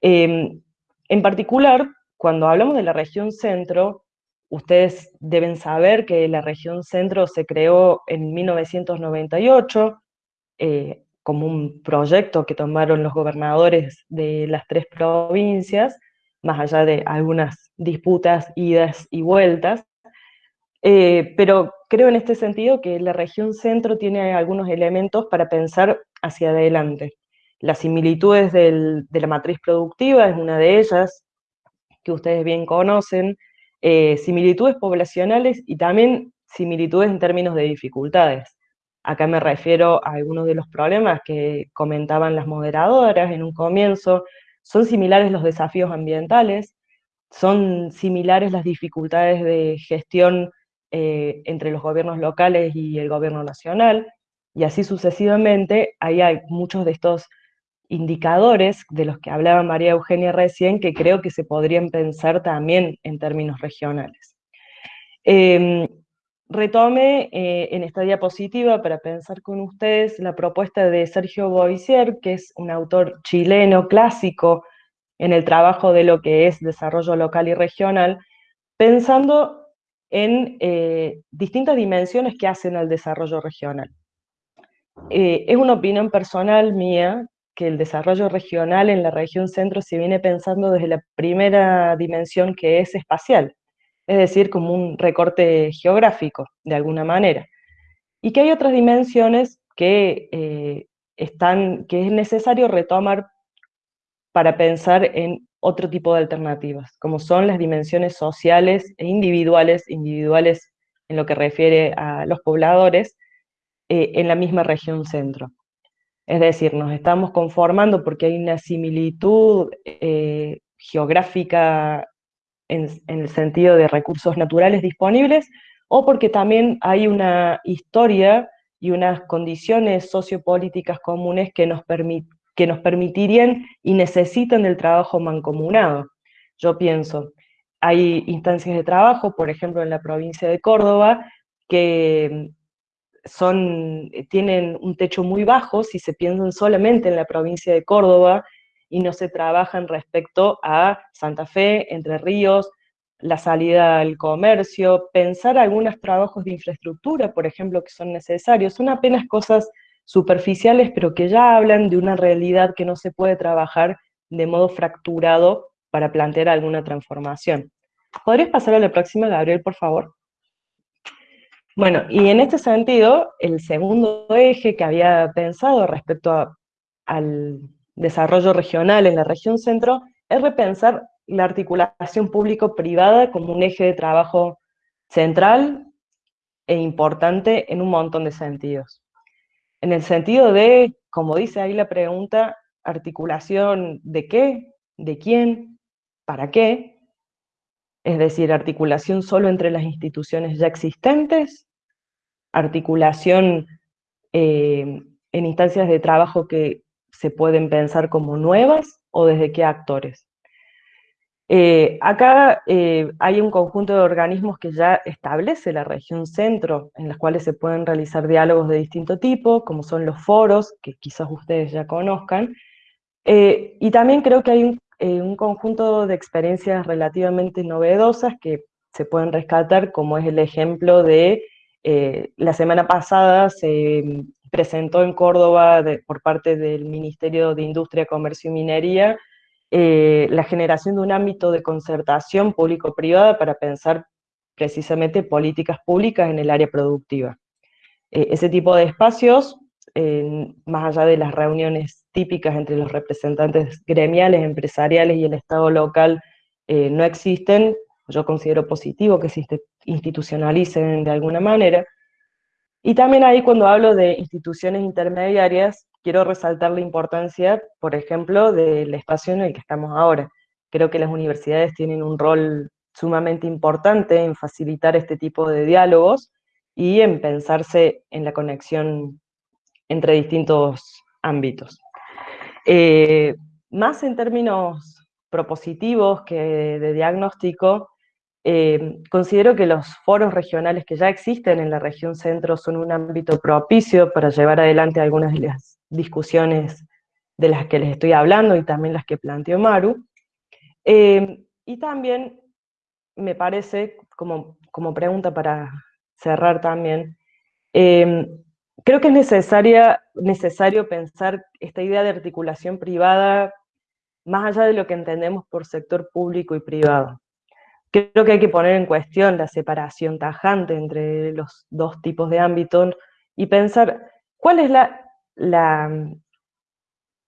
Em, en particular, cuando hablamos de la región centro, ustedes deben saber que la región centro se creó en 1998 eh, como un proyecto que tomaron los gobernadores de las tres provincias, más allá de algunas disputas, idas y vueltas. Eh, pero creo en este sentido que la región centro tiene algunos elementos para pensar hacia adelante. Las similitudes de la matriz productiva es una de ellas, que ustedes bien conocen, eh, similitudes poblacionales y también similitudes en términos de dificultades. Acá me refiero a algunos de los problemas que comentaban las moderadoras en un comienzo. Son similares los desafíos ambientales, son similares las dificultades de gestión eh, entre los gobiernos locales y el gobierno nacional, y así sucesivamente, ahí hay muchos de estos indicadores de los que hablaba María Eugenia recién, que creo que se podrían pensar también en términos regionales. Em, retome eh, en esta diapositiva para pensar con ustedes la propuesta de Sergio Boisier, que es un autor chileno clásico en el trabajo de lo que es desarrollo local y regional, pensando en eh, distintas dimensiones que hacen al desarrollo regional. Eh, es una opinión personal mía que el desarrollo regional en la región centro se viene pensando desde la primera dimensión que es espacial, es decir, como un recorte geográfico, de alguna manera. Y que hay otras dimensiones que, eh, están, que es necesario retomar para pensar en otro tipo de alternativas, como son las dimensiones sociales e individuales, individuales en lo que refiere a los pobladores, eh, en la misma región centro. Es decir, nos estamos conformando porque hay una similitud eh, geográfica en, el sentido de recursos naturales disponibles, o porque también hay una historia y unas condiciones sociopolíticas comunes que nos, que nos permitirían y necesitan el trabajo mancomunado. Yo pienso, hay instancias de trabajo, por ejemplo en la provincia de Córdoba, que son, tienen un techo muy bajo si se piensan solamente en la provincia de Córdoba y no se trabajan respecto a Santa Fe, Entre Ríos, la salida al comercio, pensar algunos trabajos de infraestructura, por ejemplo, que son necesarios. Son apenas cosas superficiales, pero que ya hablan de una realidad que no se puede trabajar de modo fracturado para plantear alguna transformación. ¿Podrías pasar a la próxima, Gabriel, por favor? Bueno, y en este sentido, el segundo eje que había pensado respecto al desarrollo regional en la región centro es repensar la articulación público-privada como un eje de trabajo central e importante en un montón de sentidos. En el sentido de, como dice ahí la pregunta, articulación de qué, de quién, para qué, es decir, articulación solo entre las instituciones ya existentes, articulación eh, en instancias de trabajo que se pueden pensar como nuevas o desde qué actores. Eh, acá eh, hay un conjunto de organismos que ya establece la región centro, en las cuales se pueden realizar diálogos de distinto tipo, como son los foros, que quizás ustedes ya conozcan, y también creo que hay un eh, un conjunto de experiencias relativamente novedosas que se pueden rescatar, como es el ejemplo de eh, la semana pasada se presentó en Córdoba por parte del Ministerio de Industria, Comercio y Minería eh, la generación de un ámbito de concertación público-privada para pensar precisamente políticas públicas en el área productiva. ese tipo de espacios, más allá de las reuniones típicas entre los representantes gremiales, empresariales y el Estado local eh, no existen, yo considero positivo que se institucionalicen de alguna manera. Y también ahí cuando hablo de instituciones intermediarias, quiero resaltar la importancia, por ejemplo, del espacio en el que estamos ahora. Creo que las universidades tienen un rol sumamente importante en facilitar este tipo de diálogos y en pensarse en la conexión entre distintos ámbitos. Eh, más en términos propositivos que de diagnóstico, eh, considero que los foros regionales que ya existen en la región centro son un ámbito propicio para llevar adelante algunas de las discusiones de las que les estoy hablando y también las que planteó Maru. Eh, y también me parece, como, como pregunta para cerrar también, creo que es necesario pensar esta idea de articulación privada más allá de lo que entendemos por sector público y privado. Creo que hay que poner en cuestión la separación tajante entre los dos tipos de ámbitos y pensar cuál es la, la,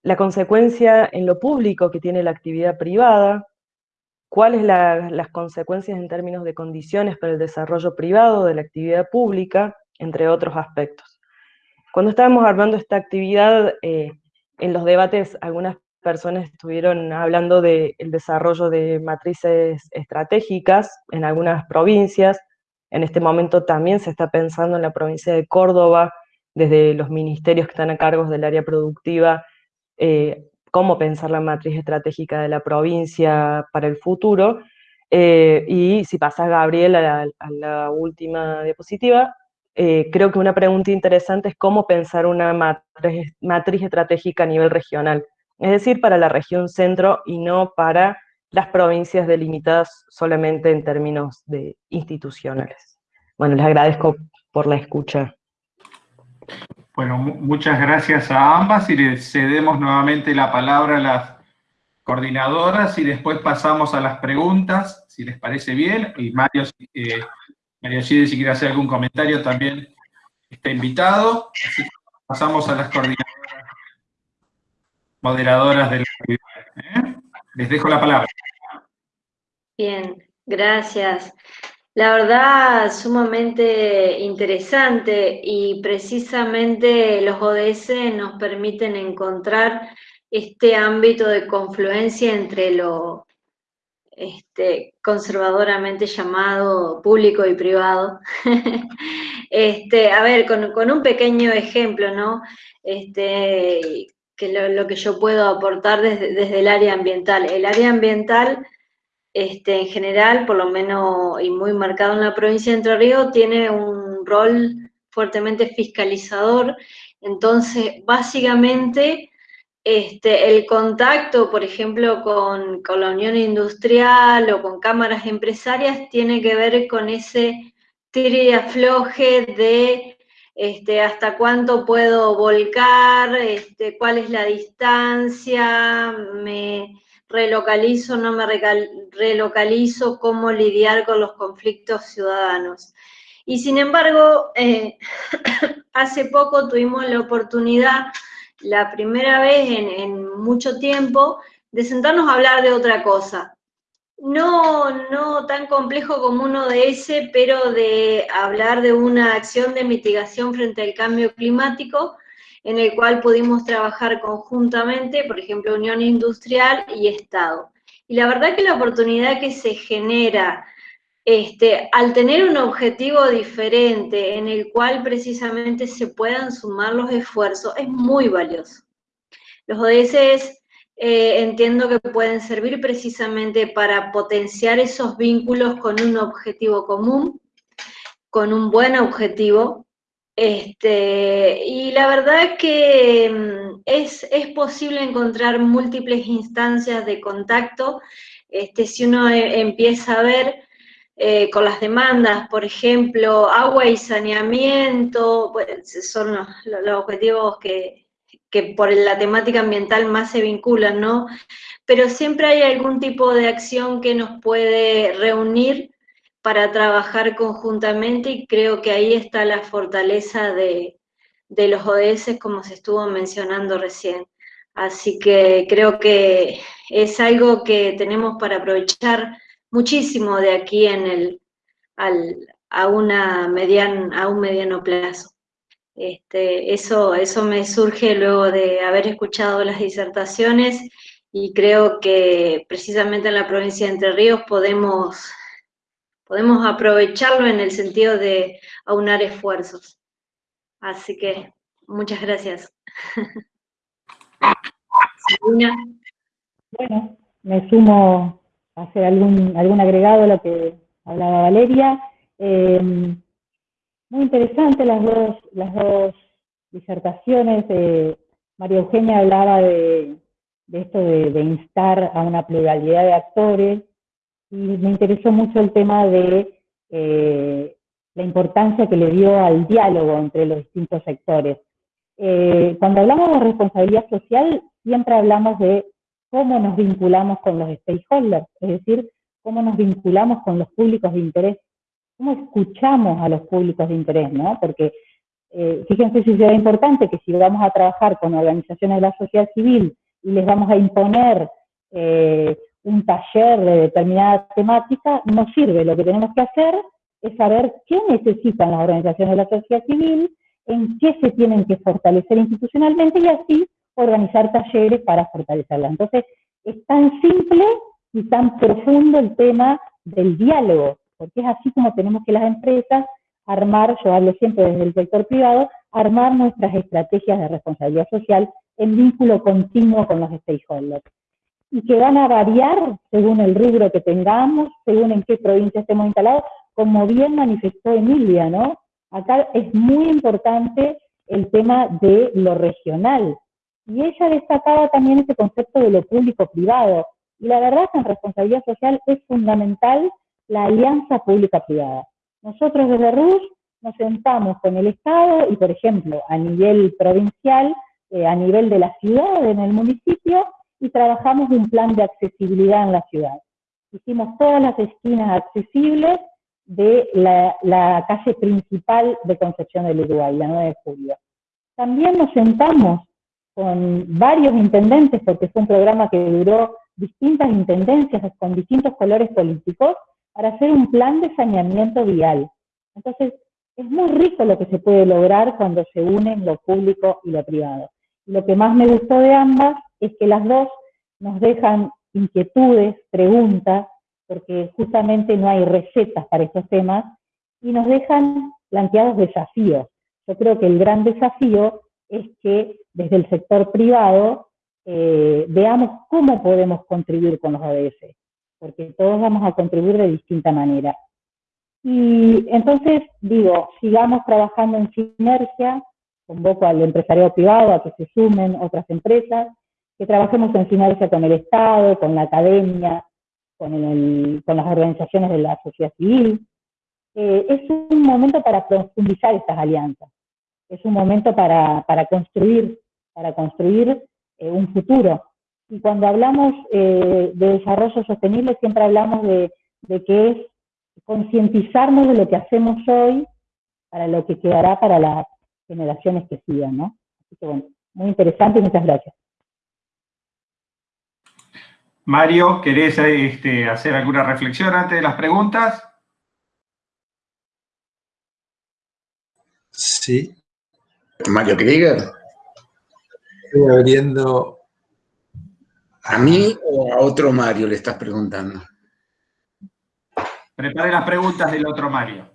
la consecuencia en lo público que tiene la actividad privada, cuáles son las consecuencias en términos de condiciones para el desarrollo privado de la actividad pública, entre otros aspectos. Cuando estábamos armando esta actividad, eh, en los debates algunas personas estuvieron hablando del desarrollo de matrices estratégicas en algunas provincias, en este momento también se está pensando en la provincia de Córdoba, desde los ministerios que están a cargo del área productiva, eh, cómo pensar la matriz estratégica de la provincia para el futuro. Eh, y si pasa Gabriel a la, última diapositiva, eh, creo que una pregunta interesante es cómo pensar una matriz estratégica a nivel regional, es decir, para la región centro y no para las provincias delimitadas solamente en términos de institucionales. Bueno, les agradezco por la escucha. Bueno, muchas gracias a ambas y le cedemos nuevamente la palabra a las coordinadoras y después pasamos a las preguntas, si les parece bien. Y Mario, eh, Gide, si quiere hacer algún comentario, también está invitado. Así que pasamos a las coordinadoras, moderadoras del ¿eh? Les dejo la palabra. Bien, gracias. La verdad, sumamente interesante y precisamente los ODS nos permiten encontrar este ámbito de confluencia entre lo este, conservadoramente llamado público y privado. este, a ver, con, un pequeño ejemplo, ¿no? Este, que lo, que yo puedo aportar desde, desde el área ambiental. El área ambiental este, en general, por lo menos y muy marcado en la provincia de Entre Ríos, tiene un rol fuertemente fiscalizador. Entonces, básicamente, este, el contacto, por ejemplo, con, la Unión Industrial o con cámaras empresarias tiene que ver con ese tire y afloje de este, hasta cuánto puedo volcar, este, cuál es la distancia, me, relocalizo, no me relocalizo, cómo lidiar con los conflictos ciudadanos. Y sin embargo, eh, hace poco tuvimos la oportunidad, la primera vez en, mucho tiempo, de sentarnos a hablar de otra cosa. No, no tan complejo como uno de ese, pero de hablar de una acción de mitigación frente al cambio climático, en el cual pudimos trabajar conjuntamente, por ejemplo, Unión Industrial y Estado. Y la verdad que la oportunidad que se genera este, al tener un objetivo diferente en el cual precisamente se puedan sumar los esfuerzos es muy valioso. Los ODS eh, entiendo que pueden servir precisamente para potenciar esos vínculos con un objetivo común, con un buen objetivo, este, y la verdad es que mm, es, posible encontrar múltiples instancias de contacto. Este, si uno e, empieza a ver eh, con las demandas, por ejemplo, agua y saneamiento, pues, son los, objetivos que, que, por la temática ambiental más se vinculan, ¿no? Pero siempre hay algún tipo de acción que nos puede reunir para trabajar conjuntamente y creo que ahí está la fortaleza de, los ODS como se estuvo mencionando recién. Así que creo que es algo que tenemos para aprovechar muchísimo de aquí en el, a, una a un mediano plazo. Este, eso, eso me surge luego de haber escuchado las disertaciones y creo que precisamente en la provincia de Entre Ríos podemos podemos aprovecharlo en el sentido de aunar esfuerzos. Así que muchas gracias. Bueno, me sumo a hacer algún, algún agregado a lo que hablaba Valeria. Em, muy interesante las dos, las dos disertaciones. de María Eugenia hablaba de, esto de, instar a una pluralidad de actores, y me interesó mucho el tema de eh, la importancia que le dio al diálogo entre los distintos sectores. Eh, cuando hablamos de responsabilidad social, siempre hablamos de cómo nos vinculamos con los stakeholders, es decir, cómo nos vinculamos con los públicos de interés, cómo escuchamos a los públicos de interés, ¿no? Porque eh, fíjense si será importante que si vamos a trabajar con organizaciones de la sociedad civil y les vamos a imponer un taller de determinada temática, no sirve. Lo que tenemos que hacer es saber qué necesitan las organizaciones de la sociedad civil, en qué se tienen que fortalecer institucionalmente y así organizar talleres para fortalecerla. Entonces, es tan simple y tan profundo el tema del diálogo, porque es así como tenemos que las empresas armar, yo hablo siempre desde el sector privado, armar nuestras estrategias de responsabilidad social en vínculo continuo con los stakeholders. Y que van a variar según el rubro que tengamos, según en qué provincia estemos instalados, como bien manifestó Emilia, ¿no? Acá es muy importante el tema de lo regional. Y ella destacaba también ese concepto de lo público-privado. Y la verdad que en responsabilidad social es fundamental la alianza pública-privada. Nosotros desde RUS nos sentamos con el Estado y, por ejemplo, a nivel provincial, eh, a nivel de la ciudad, en el municipio, y trabajamos un plan de accesibilidad en la ciudad. Hicimos todas las esquinas accesibles de la, calle principal de Concepción del Uruguay, la 9 de julio. También nos sentamos con varios intendentes, porque fue un programa que duró distintas intendencias con distintos colores políticos, para hacer un plan de saneamiento vial. Entonces, es muy rico lo que se puede lograr cuando se unen lo público y lo privado. lo que más me gustó de ambas es que las dos nos dejan inquietudes, preguntas, porque justamente no hay recetas para estos temas, y nos dejan planteados desafíos. Yo creo que el gran desafío es que desde el sector privado eh, veamos cómo podemos contribuir con los ODS porque todos vamos a contribuir de distinta manera. Y entonces, digo, sigamos trabajando en sinergia, convoco al empresariado privado a que se sumen otras empresas, que trabajemos en sinergia con el Estado, con la academia, con, con las organizaciones de la sociedad civil. Eh, es un momento para profundizar estas alianzas, es un momento para, para construir, para construir eh, un futuro. Y cuando hablamos eh, de desarrollo sostenible, siempre hablamos de, que es concientizarnos de lo que hacemos hoy para lo que quedará para las generaciones que sigan, ¿no? Así que bueno, muy interesante y muchas gracias. Mario, ¿querés este, hacer alguna reflexión antes de las preguntas? Sí. Mario Krieger. Estoy abriendo ¿A mí o a otro Mario le estás preguntando? Prepare las preguntas del otro Mario.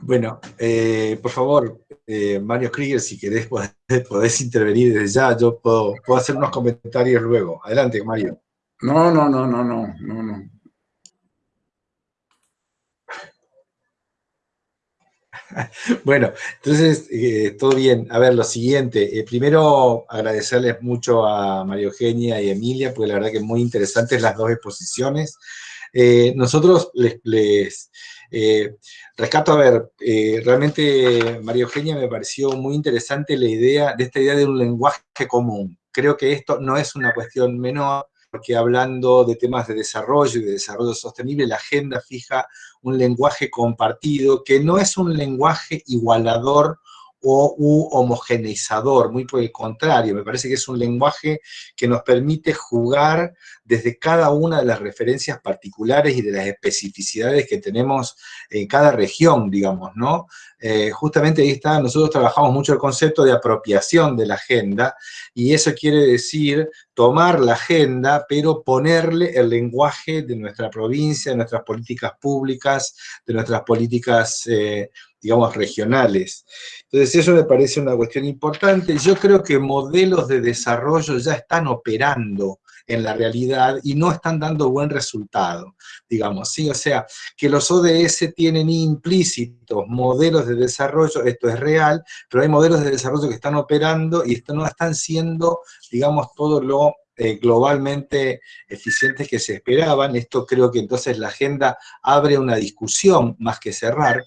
Bueno, eh, por favor, eh, Mario Krieger, si querés podés, intervenir desde ya, yo puedo, puedo hacer unos comentarios luego. Adelante, Mario. No, no, no, no, no, no, no. Bueno, entonces, eh, todo bien. A ver, lo siguiente. Eh, primero, agradecerles mucho a María Eugenia y Emilia, porque la verdad que muy interesantes las dos exposiciones. Eh, nosotros les, rescato, a ver, realmente María Eugenia me pareció muy interesante la idea, de esta idea de un lenguaje común. Creo que esto no es una cuestión menor, porque hablando de temas de desarrollo y de desarrollo sostenible, la agenda fija un lenguaje compartido que no es un lenguaje igualador o homogeneizador, muy por el contrario, me parece que es un lenguaje que nos permite jugar desde cada una de las referencias particulares y de las especificidades que tenemos en cada región, digamos, ¿no? Eh, justamente ahí está, nosotros trabajamos mucho el concepto de apropiación de la agenda, y eso quiere decir tomar la agenda, pero ponerle el lenguaje de nuestra provincia, de nuestras políticas públicas, de nuestras políticas, eh, digamos, regionales. Entonces eso me parece una cuestión importante. Yo creo que modelos de desarrollo ya están operando en la realidad y no están dando buen resultado, digamos, ¿sí? O sea, que los ODS tienen implícitos modelos de desarrollo, esto es real, pero hay modelos de desarrollo que están operando y esto no están siendo, digamos, todo lo eh, globalmente eficientes que se esperaban. Esto creo que entonces la agenda abre una discusión más que cerrar.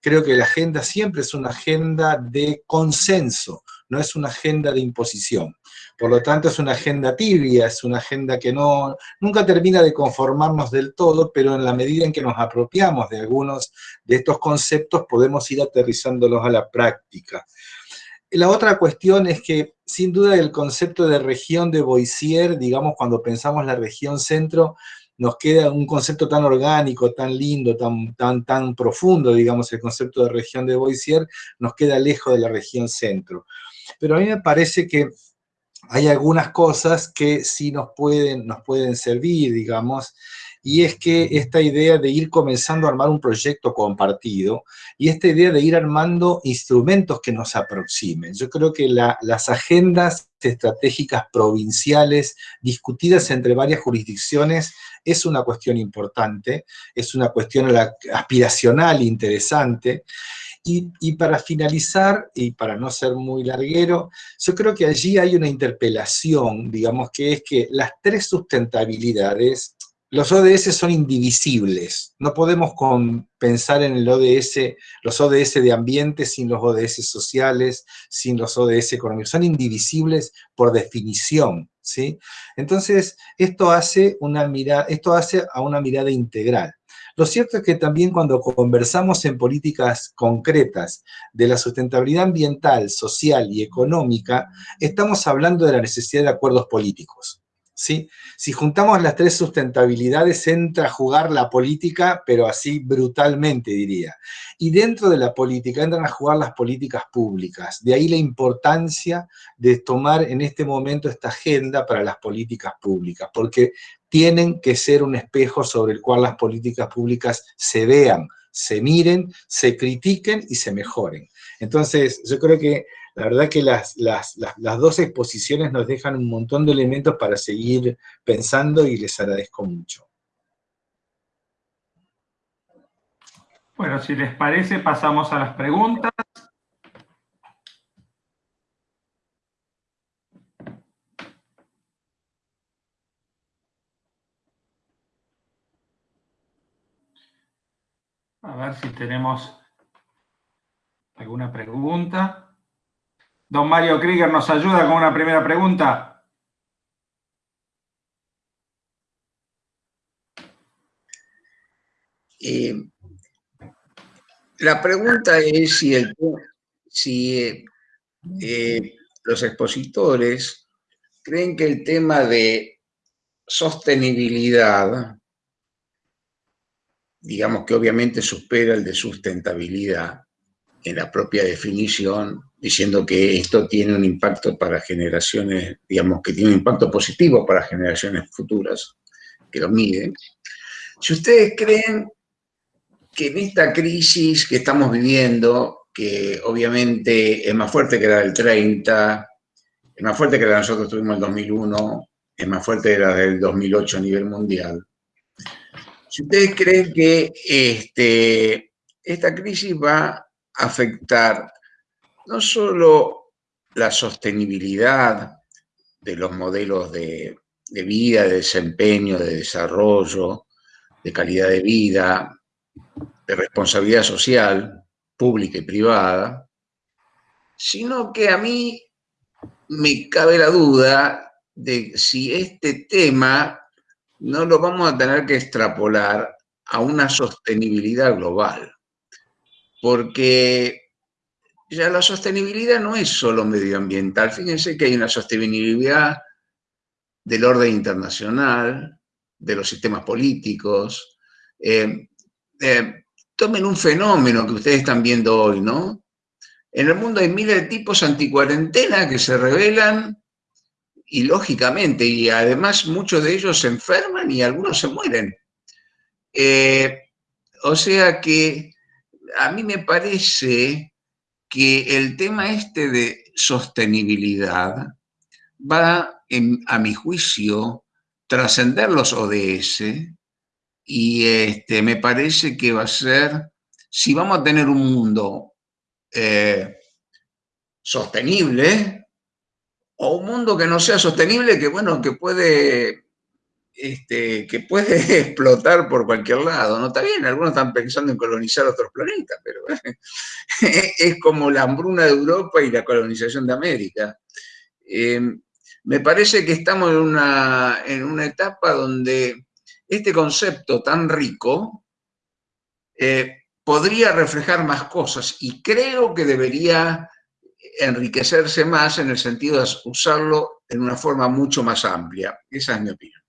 Creo que la agenda siempre es una agenda de consenso, no es una agenda de imposición. Por lo tanto, es una agenda tibia, es una agenda que no, nunca termina de conformarnos del todo, pero en la medida en que nos apropiamos de algunos de estos conceptos, podemos ir aterrizándolos a la práctica. la otra cuestión es que, sin duda, el concepto de región de Boisier, digamos, cuando pensamos la región centro, nos queda un concepto tan orgánico, tan lindo, tan, tan, tan profundo, digamos, el concepto de región de Boisier, nos queda lejos de la región centro. Pero a mí me parece que hay algunas cosas que sí nos pueden, nos pueden servir, digamos, y es que esta idea de ir comenzando a armar un proyecto compartido y esta idea de ir armando instrumentos que nos aproximen. Yo creo que las agendas estratégicas provinciales discutidas entre varias jurisdicciones es una cuestión importante, es una cuestión aspiracional interesante, y, para finalizar, y para no ser muy larguero, yo creo que allí hay una interpelación, digamos, que es que las tres sustentabilidades los ODS son indivisibles. No podemos pensar en el ODS, los ODS de ambiente sin los ODS sociales, sin los ODS económicos. Son indivisibles por definición, ¿sí? Entonces, esto hace, una mirada, esto hace a una mirada integral. Lo cierto es que también cuando conversamos en políticas concretas de la sustentabilidad ambiental, social y económica, estamos hablando de la necesidad de acuerdos políticos. Si juntamos las tres sustentabilidades, entra a jugar la política, pero así brutalmente diría. Y dentro de la política entran a jugar las políticas públicas. De ahí la importancia de tomar en este momento esta agenda para las políticas públicas, porque tienen que ser un espejo sobre el cual las políticas públicas se vean, se miren, se critiquen y se mejoren. Entonces, yo creo que la verdad que las, las, dos exposiciones nos dejan un montón de elementos para seguir pensando y les agradezco mucho. Bueno, si les parece, pasamos a las preguntas. A ver si tenemos alguna pregunta. Don Mario Krieger nos ayuda con una primera pregunta. Eh, la pregunta es si, eh, los expositores creen que el tema de sostenibilidad, digamos que obviamente supera el de sustentabilidad en la propia definición, diciendo que esto tiene un impacto para generaciones, digamos que tiene un impacto positivo para generaciones futuras, que lo miden. Si ustedes creen que en esta crisis que estamos viviendo, que obviamente es más fuerte que la del 30, es más fuerte que la que nosotros tuvimos en el 2001, es más fuerte que la del 2008 a nivel mundial. Si ustedes creen que este, esta crisis va afectar no solo la sostenibilidad de los modelos de, vida, de desempeño, de desarrollo, de calidad de vida, de responsabilidad social, pública y privada, sino que a mí me cabe la duda de si este tema no lo vamos a tener que extrapolar a una sostenibilidad global. Porque ya la sostenibilidad no es solo medioambiental. Fíjense que hay una sostenibilidad del orden internacional, de los sistemas políticos. Eh, eh, tomen un fenómeno que ustedes están viendo hoy, ¿no? En el mundo hay miles de tipos anticuarentena que se revelan y lógicamente, y además muchos de ellos se enferman y algunos se mueren. Eh, o sea que a mí me parece que el tema este de sostenibilidad va, a mi juicio, trascender los ODS y este, me parece que va a ser, si vamos a tener un mundo eh, sostenible, o un mundo que no sea sostenible, que bueno, que puede este, que puede explotar por cualquier lado. No está bien, algunos están pensando en colonizar otros planetas, pero es como la hambruna de Europa y la colonización de América. Em, me parece que estamos en una, en una etapa donde este concepto tan rico eh, podría reflejar más cosas y creo que debería enriquecerse más en el sentido de usarlo en una forma mucho más amplia. Esa es mi opinión.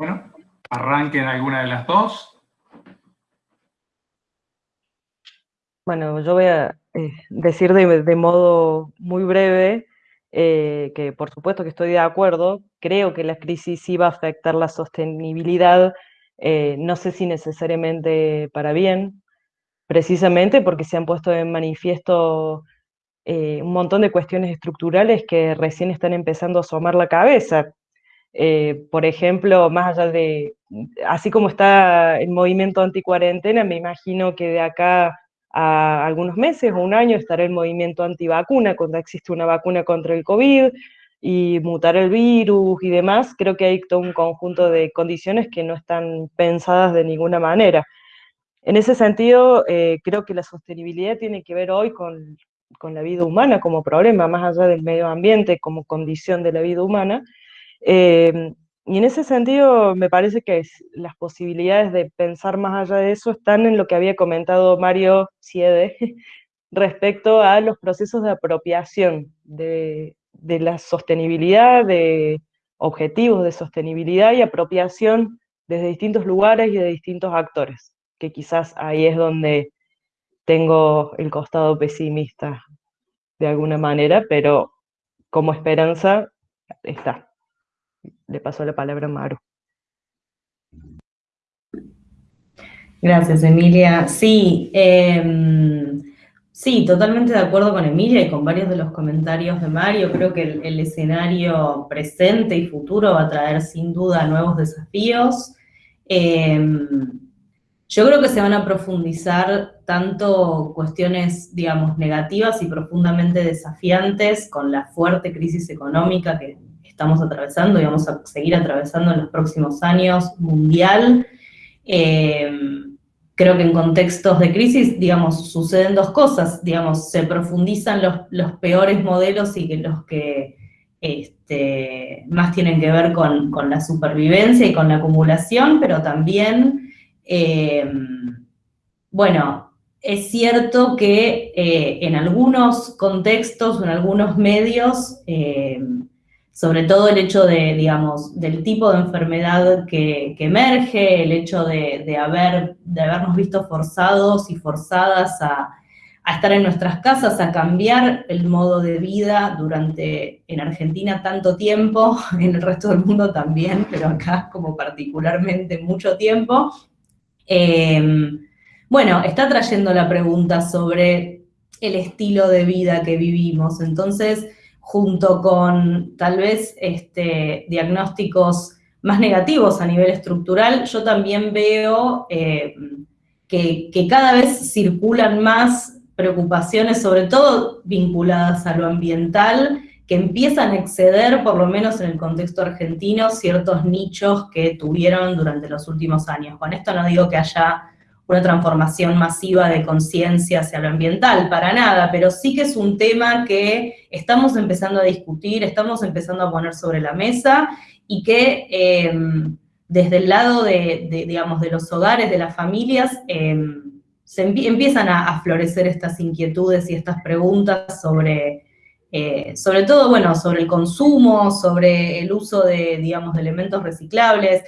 Bueno, arranquen alguna de las dos. Bueno, yo voy a eh, decir de, modo muy breve eh, que por supuesto que estoy de acuerdo, creo que la crisis iba a afectar la sostenibilidad, eh, no sé si necesariamente para bien, precisamente porque se han puesto en manifiesto un montón de cuestiones estructurales que recién están empezando a asomar la cabeza. Eh, por ejemplo, más allá de, así como está el movimiento anticuarentena, me imagino que de acá a algunos meses o un año estará el movimiento antivacuna, cuando existe una vacuna contra el COVID y mutar el virus y demás, creo que hay todo un conjunto de condiciones que no están pensadas de ninguna manera. En ese sentido, eh, creo que la sostenibilidad tiene que ver hoy con, con la vida humana como problema, más allá del medio ambiente como condición de la vida humana, Em, y en ese sentido, me parece que las posibilidades de pensar más allá de eso están en lo que había comentado Mario Siede respecto a los procesos de apropiación de, la sostenibilidad, de objetivos de sostenibilidad y apropiación desde distintos lugares y de distintos actores, que quizás ahí es donde tengo el costado pesimista de alguna manera, pero como esperanza está le paso la palabra a Maru. Gracias, Emilia. Sí, em, sí, totalmente de acuerdo con Emilia y con varios de los comentarios de Mario. Creo que el, escenario presente y futuro va a traer sin duda nuevos desafíos. Em, yo creo que se van a profundizar tanto cuestiones, digamos, negativas y profundamente desafiantes con la fuerte crisis económica que estamos atravesando y vamos a seguir atravesando en los próximos años mundial. Eh, creo que en contextos de crisis, digamos, suceden dos cosas, digamos, se profundizan los, peores modelos y que los que este, más tienen que ver con, la supervivencia y con la acumulación, pero también, eh, bueno, es cierto que eh, en algunos contextos en algunos medios sobre todo el hecho de, digamos, del tipo de enfermedad que, emerge, el hecho de, haber, de habernos visto forzados y forzadas a, estar en nuestras casas, a cambiar el modo de vida durante, en Argentina, tanto tiempo, en el resto del mundo también, pero acá como particularmente mucho tiempo. Em, bueno, está trayendo la pregunta sobre el estilo de vida que vivimos, entonces junto con tal vez este, diagnósticos más negativos a nivel estructural, yo también veo eh, que, cada vez circulan más preocupaciones, sobre todo vinculadas a lo ambiental, que empiezan a exceder, por lo menos en el contexto argentino, ciertos nichos que tuvieron durante los últimos años. Con esto no digo que haya una transformación masiva de conciencia hacia lo ambiental, para nada, pero sí que es un tema que estamos empezando a discutir, estamos empezando a poner sobre la mesa y que em, desde el lado de, digamos, de los hogares, de las familias, em, se empiezan a, florecer estas inquietudes y estas preguntas sobre, eh, sobre todo, bueno, sobre el consumo, sobre el uso de, digamos, de elementos reciclables,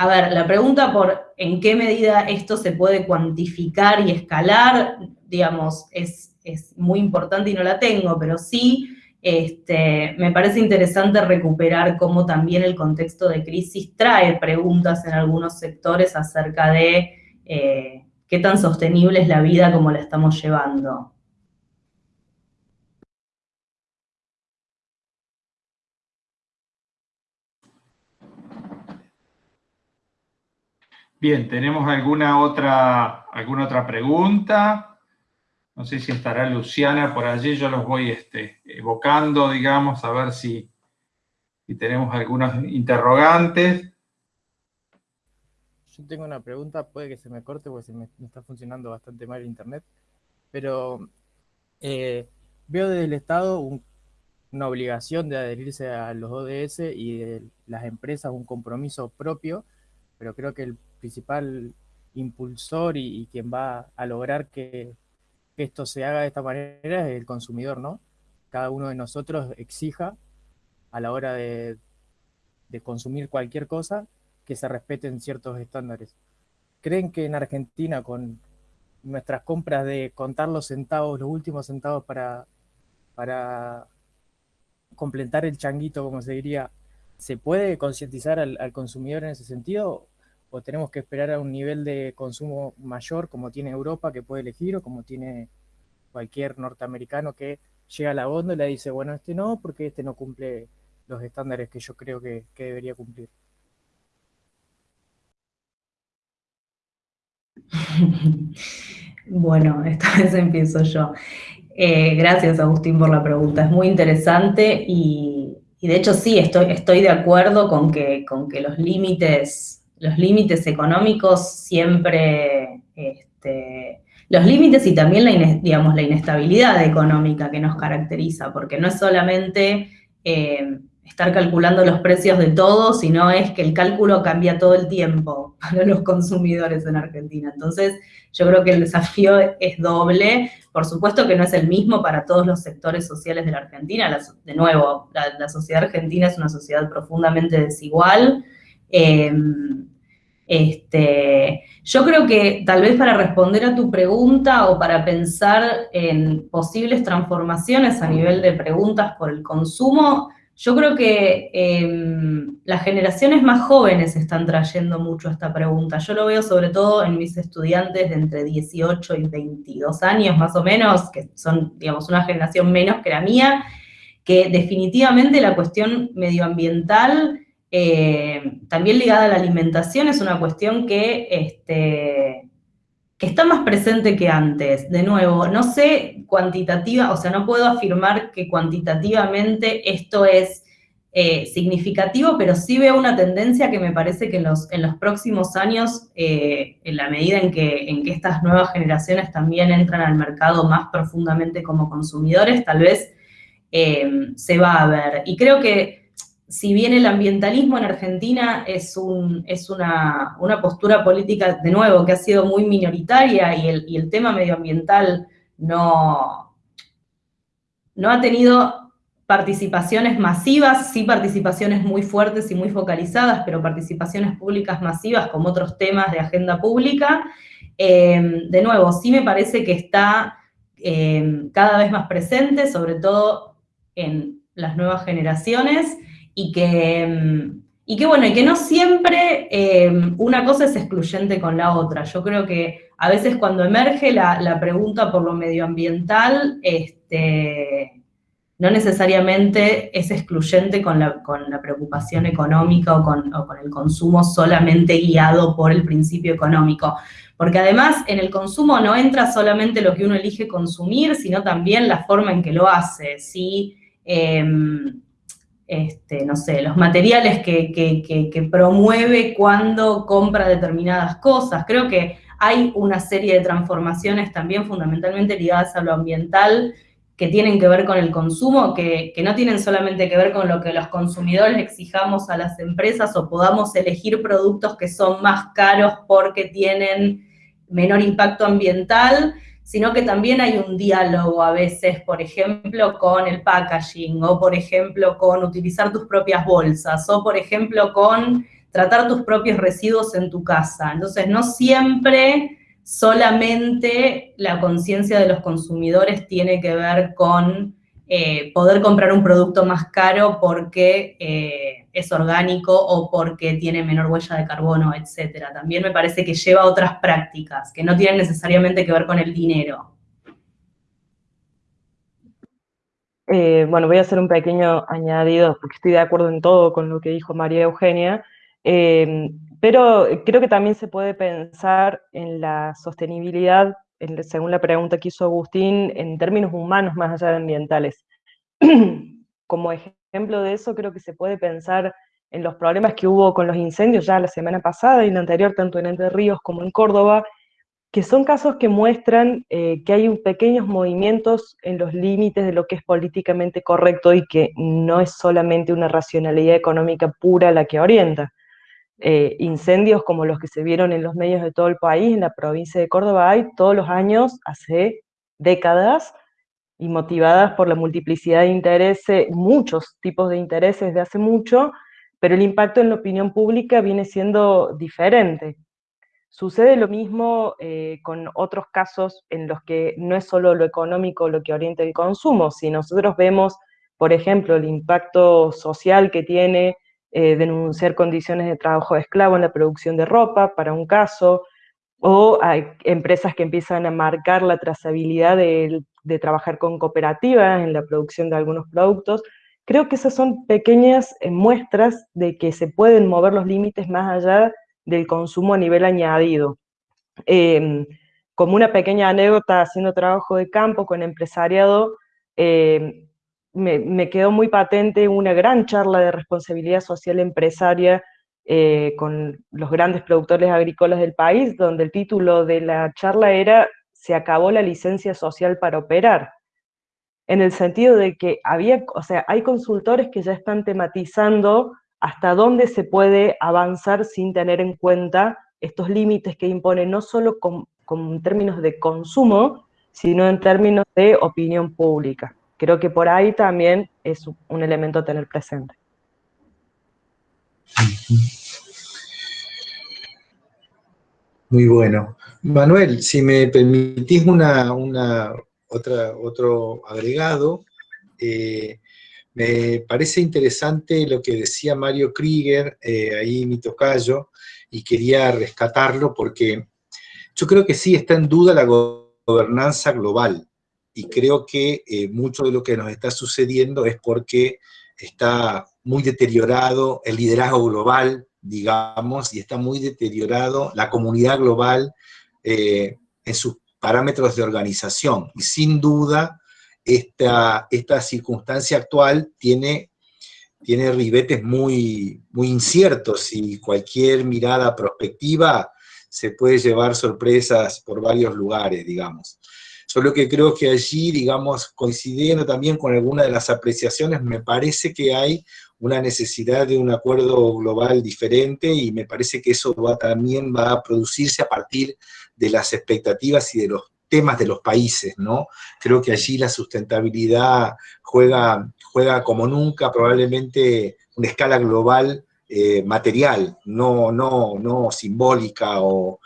a ver, la pregunta por en qué medida esto se puede cuantificar y escalar, digamos, es, muy importante y no la tengo, pero sí este, me parece interesante recuperar cómo también el contexto de crisis trae preguntas en algunos sectores acerca de eh, qué tan sostenible es la vida como la estamos llevando. Bien, ¿tenemos alguna otra, alguna otra pregunta? No sé si estará Luciana por allí, yo los voy este, evocando, digamos, a ver si, si tenemos algunos interrogantes. Yo tengo una pregunta, puede que se me corte porque se me, está funcionando bastante mal el internet, pero eh, veo desde el Estado una obligación de adherirse a los ODS y de las empresas un compromiso propio pero creo que el principal impulsor y, quien va a lograr que, esto se haga de esta manera es el consumidor, ¿no? Cada uno de nosotros exija a la hora de, consumir cualquier cosa que se respeten ciertos estándares. ¿Creen que en Argentina con nuestras compras de contar los centavos, los últimos centavos para completar el changuito, como se diría, ¿se puede concientizar al, consumidor en ese sentido? ¿O tenemos que esperar a un nivel de consumo mayor como tiene Europa que puede elegir o como tiene cualquier norteamericano que llega a la góndola y dice, bueno, este no, porque este no cumple los estándares que yo creo que, debería cumplir? Bueno, esta vez empiezo yo. Eh, gracias, Agustín, por la pregunta. Es muy interesante y, de hecho sí, estoy, estoy de acuerdo con que, con que los límites, los límites económicos siempre, este, los límites y también la, digamos, la inestabilidad económica que nos caracteriza, porque no es solamente eh, estar calculando los precios de todo, sino es que el cálculo cambia todo el tiempo para los consumidores en Argentina. Entonces, yo creo que el desafío es doble. Por supuesto que no es el mismo para todos los sectores sociales de la Argentina. de nuevo, la, sociedad argentina es una sociedad profundamente desigual. Em, este, yo creo que tal vez para responder a tu pregunta o para pensar en posibles transformaciones a nivel de preguntas por el consumo, yo creo que em, las generaciones más jóvenes están trayendo mucho esta pregunta. Yo lo veo sobre todo en mis estudiantes de entre 18 y 22 años más o menos, que son, digamos, una generación menos que la mía, que definitivamente la cuestión medioambiental, eh, también ligada a la alimentación, es una cuestión que este, que está más presente que antes. De nuevo, no sé cuantitativa, o sea, no puedo afirmar que cuantitativamente esto es eh, significativo, pero sí veo una tendencia que me parece que en los, en los próximos años, eh, en la medida en que, en que estas nuevas generaciones también entran al mercado más profundamente como consumidores, tal vez se va a ver. Y creo que si bien el ambientalismo en Argentina es, un, es una, postura política, de nuevo, que ha sido muy minoritaria y el, tema medioambiental no, no ha tenido participaciones masivas, sí participaciones muy fuertes y muy focalizadas, pero participaciones públicas masivas como otros temas de agenda pública, eh, de nuevo, sí me parece que está eh, cada vez más presente, sobre todo en las nuevas generaciones, y que, mm, y que bueno, y que no siempre eh, una cosa es excluyente con la otra. Yo creo que a veces cuando emerge la, pregunta por lo medioambiental, este, no necesariamente es excluyente con la, con la preocupación económica o con, o con, el consumo solamente guiado por el principio económico. Porque además en el consumo no entra solamente lo que uno elige consumir, sino también la forma en que lo hace. ¿sí? Em, este, no sé, los materiales que, promueve cuando compra determinadas cosas. Creo que hay una serie de transformaciones también fundamentalmente ligadas a lo ambiental que tienen que ver con el consumo, que, no tienen solamente que ver con lo que los consumidores exijamos a las empresas o podamos elegir productos que son más caros porque tienen menor impacto ambiental, sino que también hay un diálogo a veces, por ejemplo, con el packaging, o por ejemplo, con utilizar tus propias bolsas, o por ejemplo, con tratar tus propios residuos en tu casa. Entonces, no siempre solamente la conciencia de los consumidores tiene que ver con eh, poder comprar un producto más caro porque eh, es orgánico o porque tiene menor huella de carbono, etcétera. También me parece que lleva otras prácticas que no tienen necesariamente que ver con el dinero. Eh, bueno, voy a hacer un pequeño añadido, porque estoy de acuerdo en todo con lo que dijo María Eugenia, pero creo que también se puede pensar en la sostenibilidad según la pregunta que hizo Agustín, en términos humanos más allá de ambientales. Como ejemplo de eso, creo que se puede pensar en los problemas que hubo con los incendios ya la semana pasada y la anterior, tanto en Entre Ríos como en Córdoba, que son casos que muestran eh, que hay pequeños movimientos en los límites de lo que es políticamente correcto y que no es solamente una racionalidad económica pura la que orienta. eh, incendios como los que se vieron en los medios de todo el país, en la provincia de Córdoba hay todos los años, hace décadas, y motivadas por la multiplicidad de intereses, muchos tipos de intereses de hace mucho, pero el impacto en la opinión pública viene siendo diferente. Sucede lo mismo eh, con otros casos en los que no es solo lo económico lo que orienta el consumo, si nosotros vemos, por ejemplo, el impacto social que tiene eh, denunciar condiciones de trabajo de esclavo en la producción de ropa, para un caso, o hay empresas que empiezan a marcar la trazabilidad de, trabajar con cooperativas en la producción de algunos productos. Creo que esas son pequeñas eh, muestras de que se pueden mover los límites más allá del consumo a nivel añadido. Em, como una pequeña anécdota, haciendo trabajo de campo con empresariado, em, me, quedó muy patente una gran charla de responsabilidad social empresaria eh, con los grandes productores agrícolas del país, donde el título de la charla era Se acabó la licencia social para operar, en el sentido de que había, o sea, hay consultores que ya están tematizando hasta dónde se puede avanzar sin tener en cuenta estos límites que impone no solo con, en términos de consumo, sino en términos de opinión pública. Creo que por ahí también es un elemento a tener presente. Muy bueno. Manuel, si me permitís una, una otra, otro agregado, eh, me parece interesante lo que decía Mario Krieger, eh, ahí mi tocayo, y quería rescatarlo porque yo creo que sí está en duda la gobernanza global, y creo que eh, mucho de lo que nos está sucediendo es porque está muy deteriorado el liderazgo global, digamos, y está muy deteriorado la comunidad global eh, en sus parámetros de organización. Y sin duda, esta, esta circunstancia actual tiene, tiene ribetes muy, muy inciertos y cualquier mirada prospectiva se puede llevar sorpresas por varios lugares, digamos. Solo que creo que allí, digamos, coincidiendo también con alguna de las apreciaciones, me parece que hay una necesidad de un acuerdo global diferente y me parece que eso va, también va a producirse a partir de las expectativas y de los temas de los países, ¿no? Creo que allí la sustentabilidad juega, juega como nunca, probablemente una escala global eh, material, no, no, no simbólica o,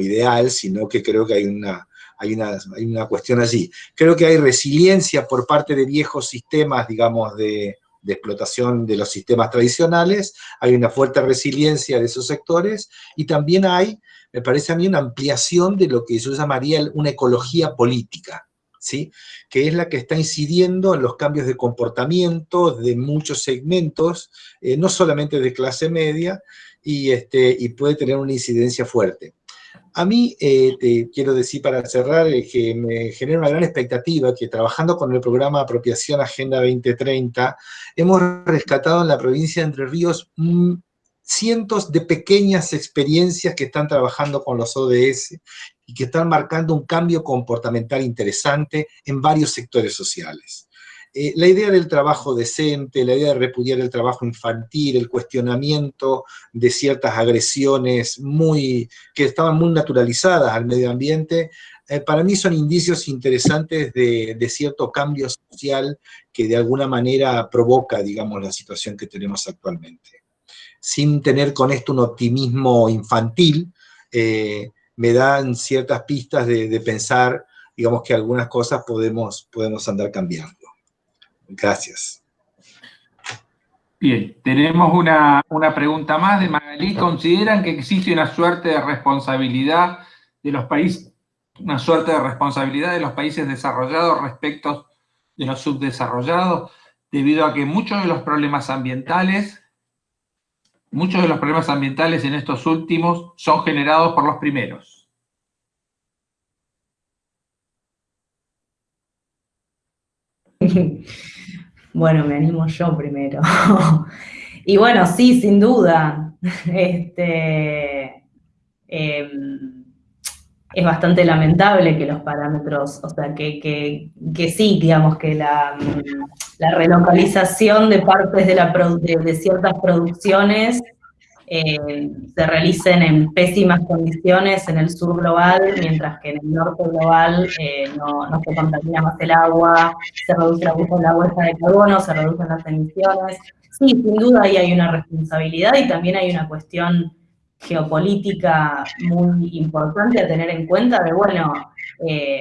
ideal, sino que creo que hay una, hay una, hay una cuestión allí. Creo que hay resiliencia por parte de viejos sistemas, digamos, de, de explotación de los sistemas tradicionales, hay una fuerte resiliencia de esos sectores y también hay, me parece a mí, una ampliación de lo que yo llamaría una ecología política, ¿sí? que es la que está incidiendo en los cambios de comportamiento de muchos segmentos, eh, no solamente de clase media, y, este, y puede tener una incidencia fuerte. A mí, eh, te quiero decir para cerrar, eh, que me genera una gran expectativa que trabajando con el programa Apropiación Agenda 2030, hemos rescatado en la provincia de Entre Ríos cientos de pequeñas experiencias que están trabajando con los ODS y que están marcando un cambio comportamental interesante en varios sectores sociales. Eh, la idea del trabajo decente, la idea de repudiar el trabajo infantil, el cuestionamiento de ciertas agresiones muy, que estaban muy naturalizadas al medio ambiente, eh, para mí son indicios interesantes de, de, cierto cambio social que de alguna manera provoca, digamos, la situación que tenemos actualmente. Sin tener con esto un optimismo infantil, eh, me dan ciertas pistas de, de, pensar, digamos, que algunas cosas podemos, podemos andar cambiando. Gracias. Bien, tenemos una, pregunta más de Magalí. ¿Consideran que existe una suerte de responsabilidad de los países, una suerte de responsabilidad de los países desarrollados respecto de los subdesarrollados, debido a que muchos de los problemas ambientales, muchos de los problemas ambientales en estos últimos son generados por los primeros? Bueno, me animo yo primero. y bueno, sí, sin duda. Este, em, es bastante lamentable que los parámetros, o sea, que, sí, digamos, que la, relocalización de partes de, la, de, ciertas producciones eh, se realicen en pésimas condiciones en el sur global, mientras que en el norte global eh, no, se contamina más el agua, se reduce la, la bolsa de carbono, se reducen las emisiones. Sí, sin duda ahí hay una responsabilidad y también hay una cuestión geopolítica muy importante a tener en cuenta de, bueno, eh,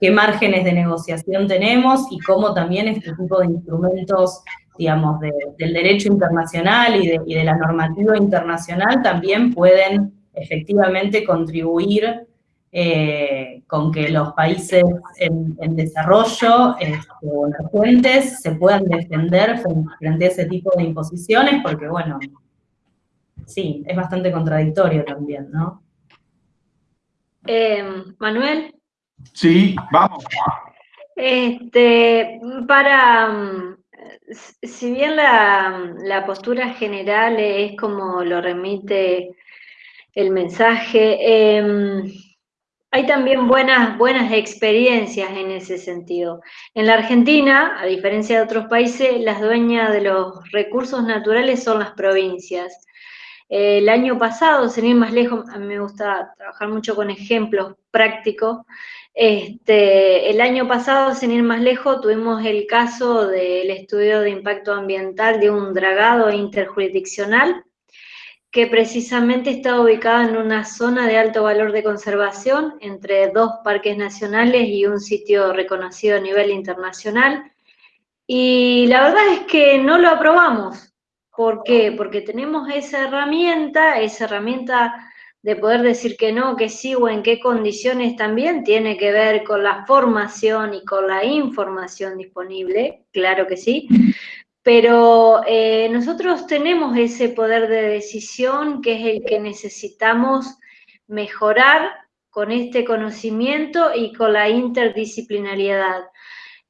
qué márgenes de negociación tenemos y cómo también este tipo de instrumentos, digamos, del derecho internacional y de, la normativa internacional también pueden efectivamente contribuir eh, con que los países en, desarrollo este, o emergentes se puedan defender frente a ese tipo de imposiciones, porque bueno, sí, es bastante contradictorio también, ¿no? Eh, Manuel. Sí, vamos. Este, para, mm, si bien la, postura general es como lo remite el mensaje, em, hay también buenas, buenas experiencias en ese sentido. En la Argentina, a diferencia de otros países, las dueñas de los recursos naturales son las provincias. El año pasado, sin ir más lejos, a mí me gusta trabajar mucho con ejemplos prácticos. Este, el año pasado, sin ir más lejos, tuvimos el caso del estudio de impacto ambiental de un dragado interjurisdiccional que precisamente está ubicado en una zona de alto valor de conservación entre dos parques nacionales y un sitio reconocido a nivel internacional. Y la verdad es que no lo aprobamos. ¿Por qué? Porque tenemos esa herramienta, esa herramienta de poder decir que no, que sí o en qué condiciones también tiene que ver con la formación y con la información disponible, claro que sí, pero eh, nosotros tenemos ese poder de decisión que es el que necesitamos mejorar con este conocimiento y con la interdisciplinariedad.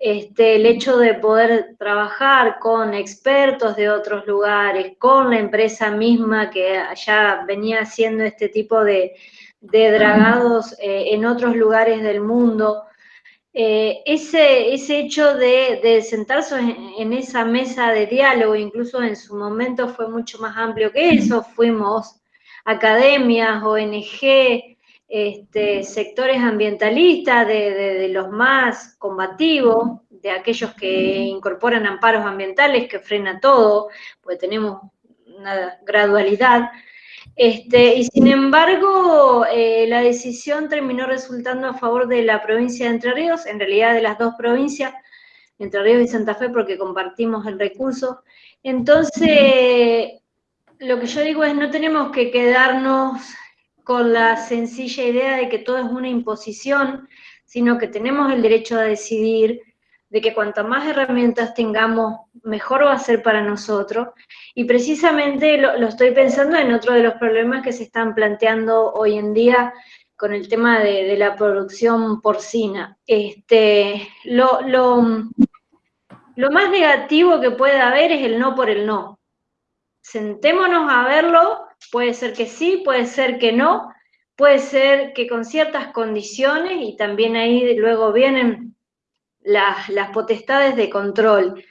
Este, el hecho de poder trabajar con expertos de otros lugares, con la empresa misma que ya venía haciendo este tipo de, dragados eh, en otros lugares del mundo, eh, ese, ese hecho de, sentarse en, esa mesa de diálogo, incluso en su momento fue mucho más amplio que eso, fuimos academias, ONG, este, sectores ambientalistas, de, los más combativos, de aquellos que incorporan amparos ambientales, que frena todo, pues tenemos una gradualidad. Este, y sin embargo, eh, la decisión terminó resultando a favor de la provincia de Entre Ríos, en realidad de las dos provincias, Entre Ríos y Santa Fe, porque compartimos el recurso. Entonces, lo que yo digo es, no tenemos que quedarnos con la sencilla idea de que todo es una imposición, sino que tenemos el derecho a decidir, de que cuanto más herramientas tengamos, mejor va a ser para nosotros. Y precisamente lo, estoy pensando en otro de los problemas que se están planteando hoy en día con el tema de, la producción porcina. Este, lo, lo, lo más negativo que puede haber es el no por el no. Sentémonos a verlo Puede ser que sí, puede ser que no, puede ser que con ciertas condiciones y también ahí luego vienen las, potestades de control.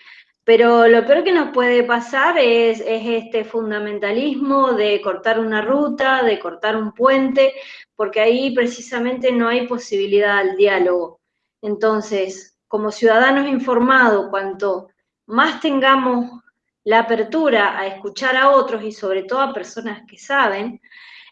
Pero lo peor que nos puede pasar es, este fundamentalismo de cortar una ruta, de cortar un puente, porque ahí precisamente no hay posibilidad al diálogo. Entonces, como ciudadanos informados, cuanto más tengamos la apertura a escuchar a otros y sobre todo a personas que saben,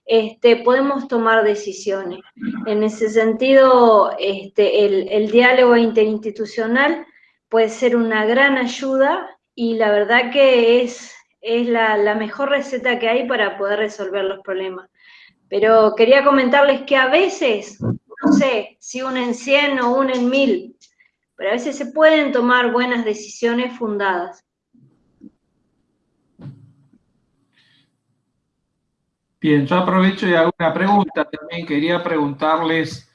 este, podemos tomar decisiones. En ese sentido, este, el, diálogo interinstitucional puede ser una gran ayuda y la verdad que es, es la, mejor receta que hay para poder resolver los problemas. Pero quería comentarles que a veces, no sé, si unen 100 o unen 1000, pero a veces se pueden tomar buenas decisiones fundadas. Bien, yo aprovecho y hago una pregunta. También quería preguntarles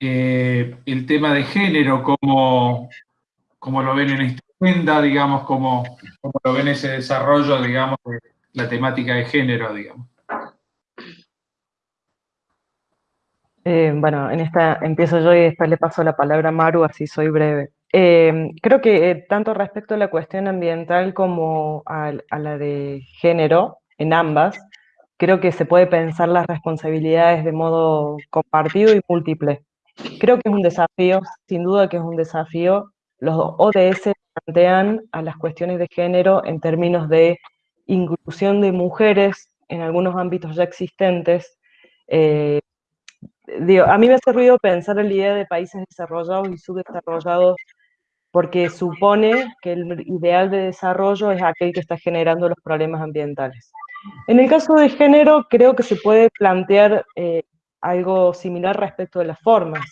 eh, el tema de género, cómo, lo ven en esta agenda, digamos, cómo, lo ven ese desarrollo, digamos, de la temática de género, digamos. Eh, bueno, en esta empiezo yo y después le paso la palabra a Maru, así soy breve. Eh, creo que tanto respecto a la cuestión ambiental como a, la de género, en ambas, creo que se puede pensar las responsabilidades de modo compartido y múltiple. Creo que es un desafío, sin duda que es un desafío. Los ODS plantean a las cuestiones de género en términos de inclusión de mujeres en algunos ámbitos ya existentes. Eh, a mí me hace ruido pensar en la idea de países desarrollados y subdesarrollados porque supone que el ideal de desarrollo es aquel que está generando los problemas ambientales. En el caso de género, creo que se puede plantear eh, algo similar respecto de las formas.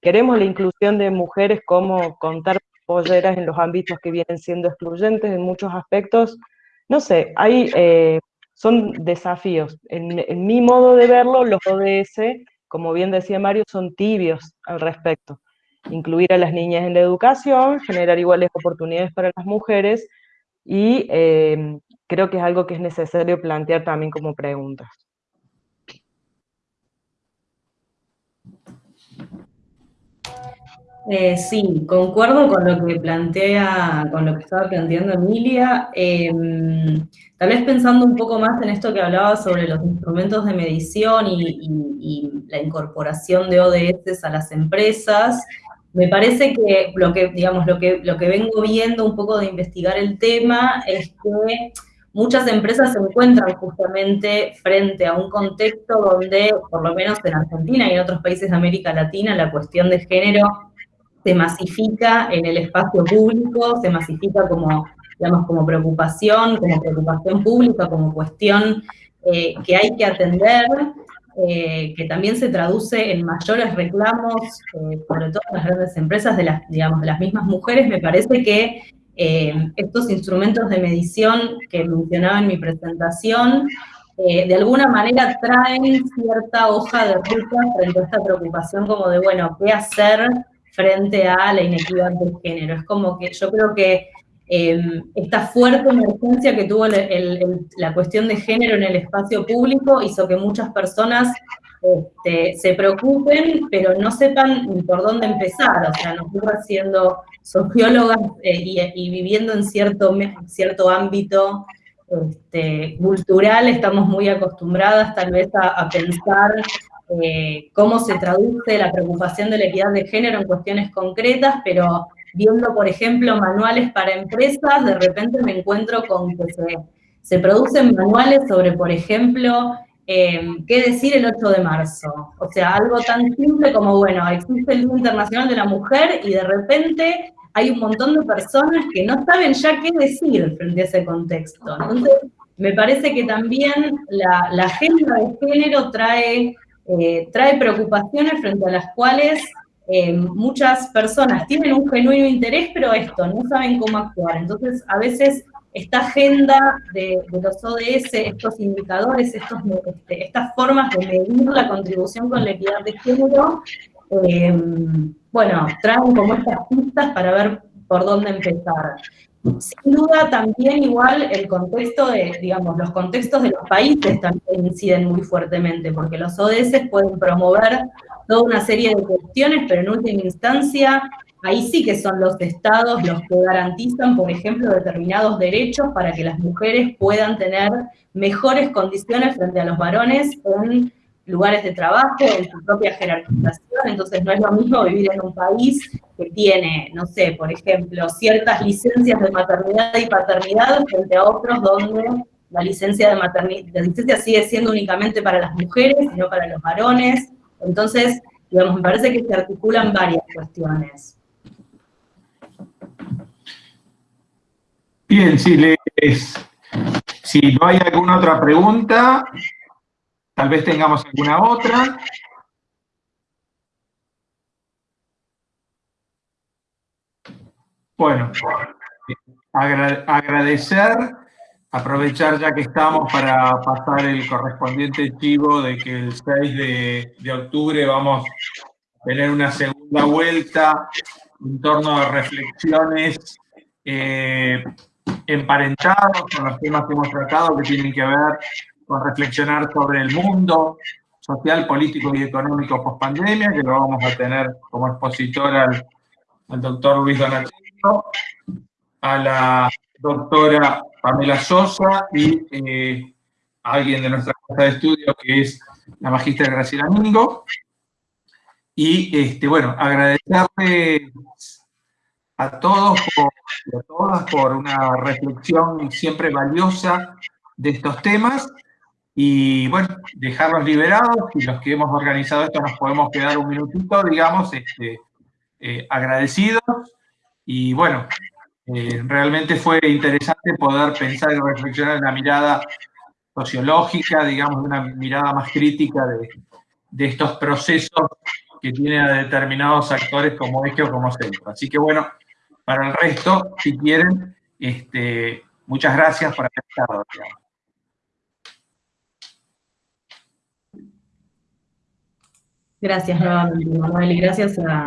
Queremos la inclusión de mujeres como contar polleras en los ámbitos que vienen siendo excluyentes en muchos aspectos. No sé, hay, eh, son desafíos. En, en mi modo de verlo, los ODS, como bien decía Mario, son tibios al respecto. Incluir a las niñas en la educación, generar iguales oportunidades para las mujeres y eh, creo que es algo que es necesario plantear también como preguntas. Eh, sí, concuerdo con lo que plantea, con lo que estaba planteando Emilia. Em, tal vez pensando un poco más en esto que hablaba sobre los instrumentos de medición y, la incorporación de ODS a las empresas, me parece que lo que, digamos, lo que, lo que vengo viendo un poco de investigar el tema es que muchas empresas se encuentran justamente frente a un contexto donde, por lo menos en Argentina y en otros países de América Latina, la cuestión de género se masifica en el espacio público, se masifica como, digamos, como preocupación, como preocupación pública, como cuestión eh, que hay que atender, eh, que también se traduce en mayores reclamos, eh, sobre todo en las grandes empresas de las, digamos, de las mismas mujeres, me parece que estos instrumentos de medición que mencionaba en mi presentación, de alguna manera traen cierta hoja de ruta frente a esta preocupación como de, bueno, ¿qué hacer frente a la inequidad de género. Es como que yo creo que em, esta fuerte emergencia que tuvo la cuestión de género en el espacio público hizo que muchas personas este, se preocupen, pero no sepan ni por dónde empezar. O sea, nosotros siendo sociólogas eh, y, viviendo en cierto, cierto ámbito este, cultural, estamos muy acostumbradas tal vez a pensar eh, cómo se traduce la preocupación de la equidad de género en cuestiones concretas, pero viendo, por ejemplo, manuales para empresas, de repente me encuentro con que se, producen manuales sobre, por ejemplo, eh, qué decir el 8 de marzo. O sea, algo tan simple como, bueno, existe el Día Internacional de la Mujer y de repente hay un montón de personas que no saben ya qué decir frente a ese contexto. Entonces, me parece que también la, agenda de género trae eh, trae preocupaciones frente a las cuales eh, muchas personas tienen un genuino interés, pero esto, no saben cómo actuar. Entonces, a veces esta agenda de, los ODS, estos indicadores, este, estas formas de medir la contribución con la equidad de género, eh, bueno, traen como estas pistas para ver por dónde empezar. Sin duda también igual el contexto de, digamos, los contextos de los países también inciden muy fuertemente, porque los ODS pueden promover toda una serie de cuestiones, pero en última instancia ahí sí que son los estados los que garantizan, por ejemplo, determinados derechos para que las mujeres puedan tener mejores condiciones frente a los varones en lugares de trabajo, en su propia jerarquización, entonces no es lo mismo vivir en un país que tiene, no sé, por ejemplo, ciertas licencias de maternidad y paternidad frente a otros donde la licencia de maternidad, la licencia sigue siendo únicamente para las mujeres y no para los varones, entonces, digamos, me parece que se articulan varias cuestiones. Bien, si, les, si no hay alguna otra pregunta, Tal vez tengamos alguna otra. Bueno, agradecer, aprovechar ya que estamos para pasar el correspondiente chivo de que el 6 de, octubre vamos a tener una segunda vuelta en torno a reflexiones eh, emparentados con los temas que hemos tratado que tienen que ver con reflexionar sobre el mundo social, político y económico post pandemia, que lo vamos a tener como expositor al, doctor Luis Donatello, a la doctora Pamela Sosa y eh, alguien de nuestra casa de estudio, que es la magistra Graciela Mingo. Y, este, bueno, agradecerle a todos y a todas por una reflexión siempre valiosa de estos temas. Y bueno, dejarlos liberados. Y los que hemos organizado esto nos podemos quedar un minutito, digamos, este, eh, agradecidos. Y bueno, eh, realmente fue interesante poder pensar y reflexionar en una mirada sociológica, digamos, una mirada más crítica de, estos procesos que tienen a determinados actores como eje o como centro. Así que bueno, para el resto, si quieren, este, muchas gracias por haber estado. Gracias nuevamente, Manuel, y gracias a,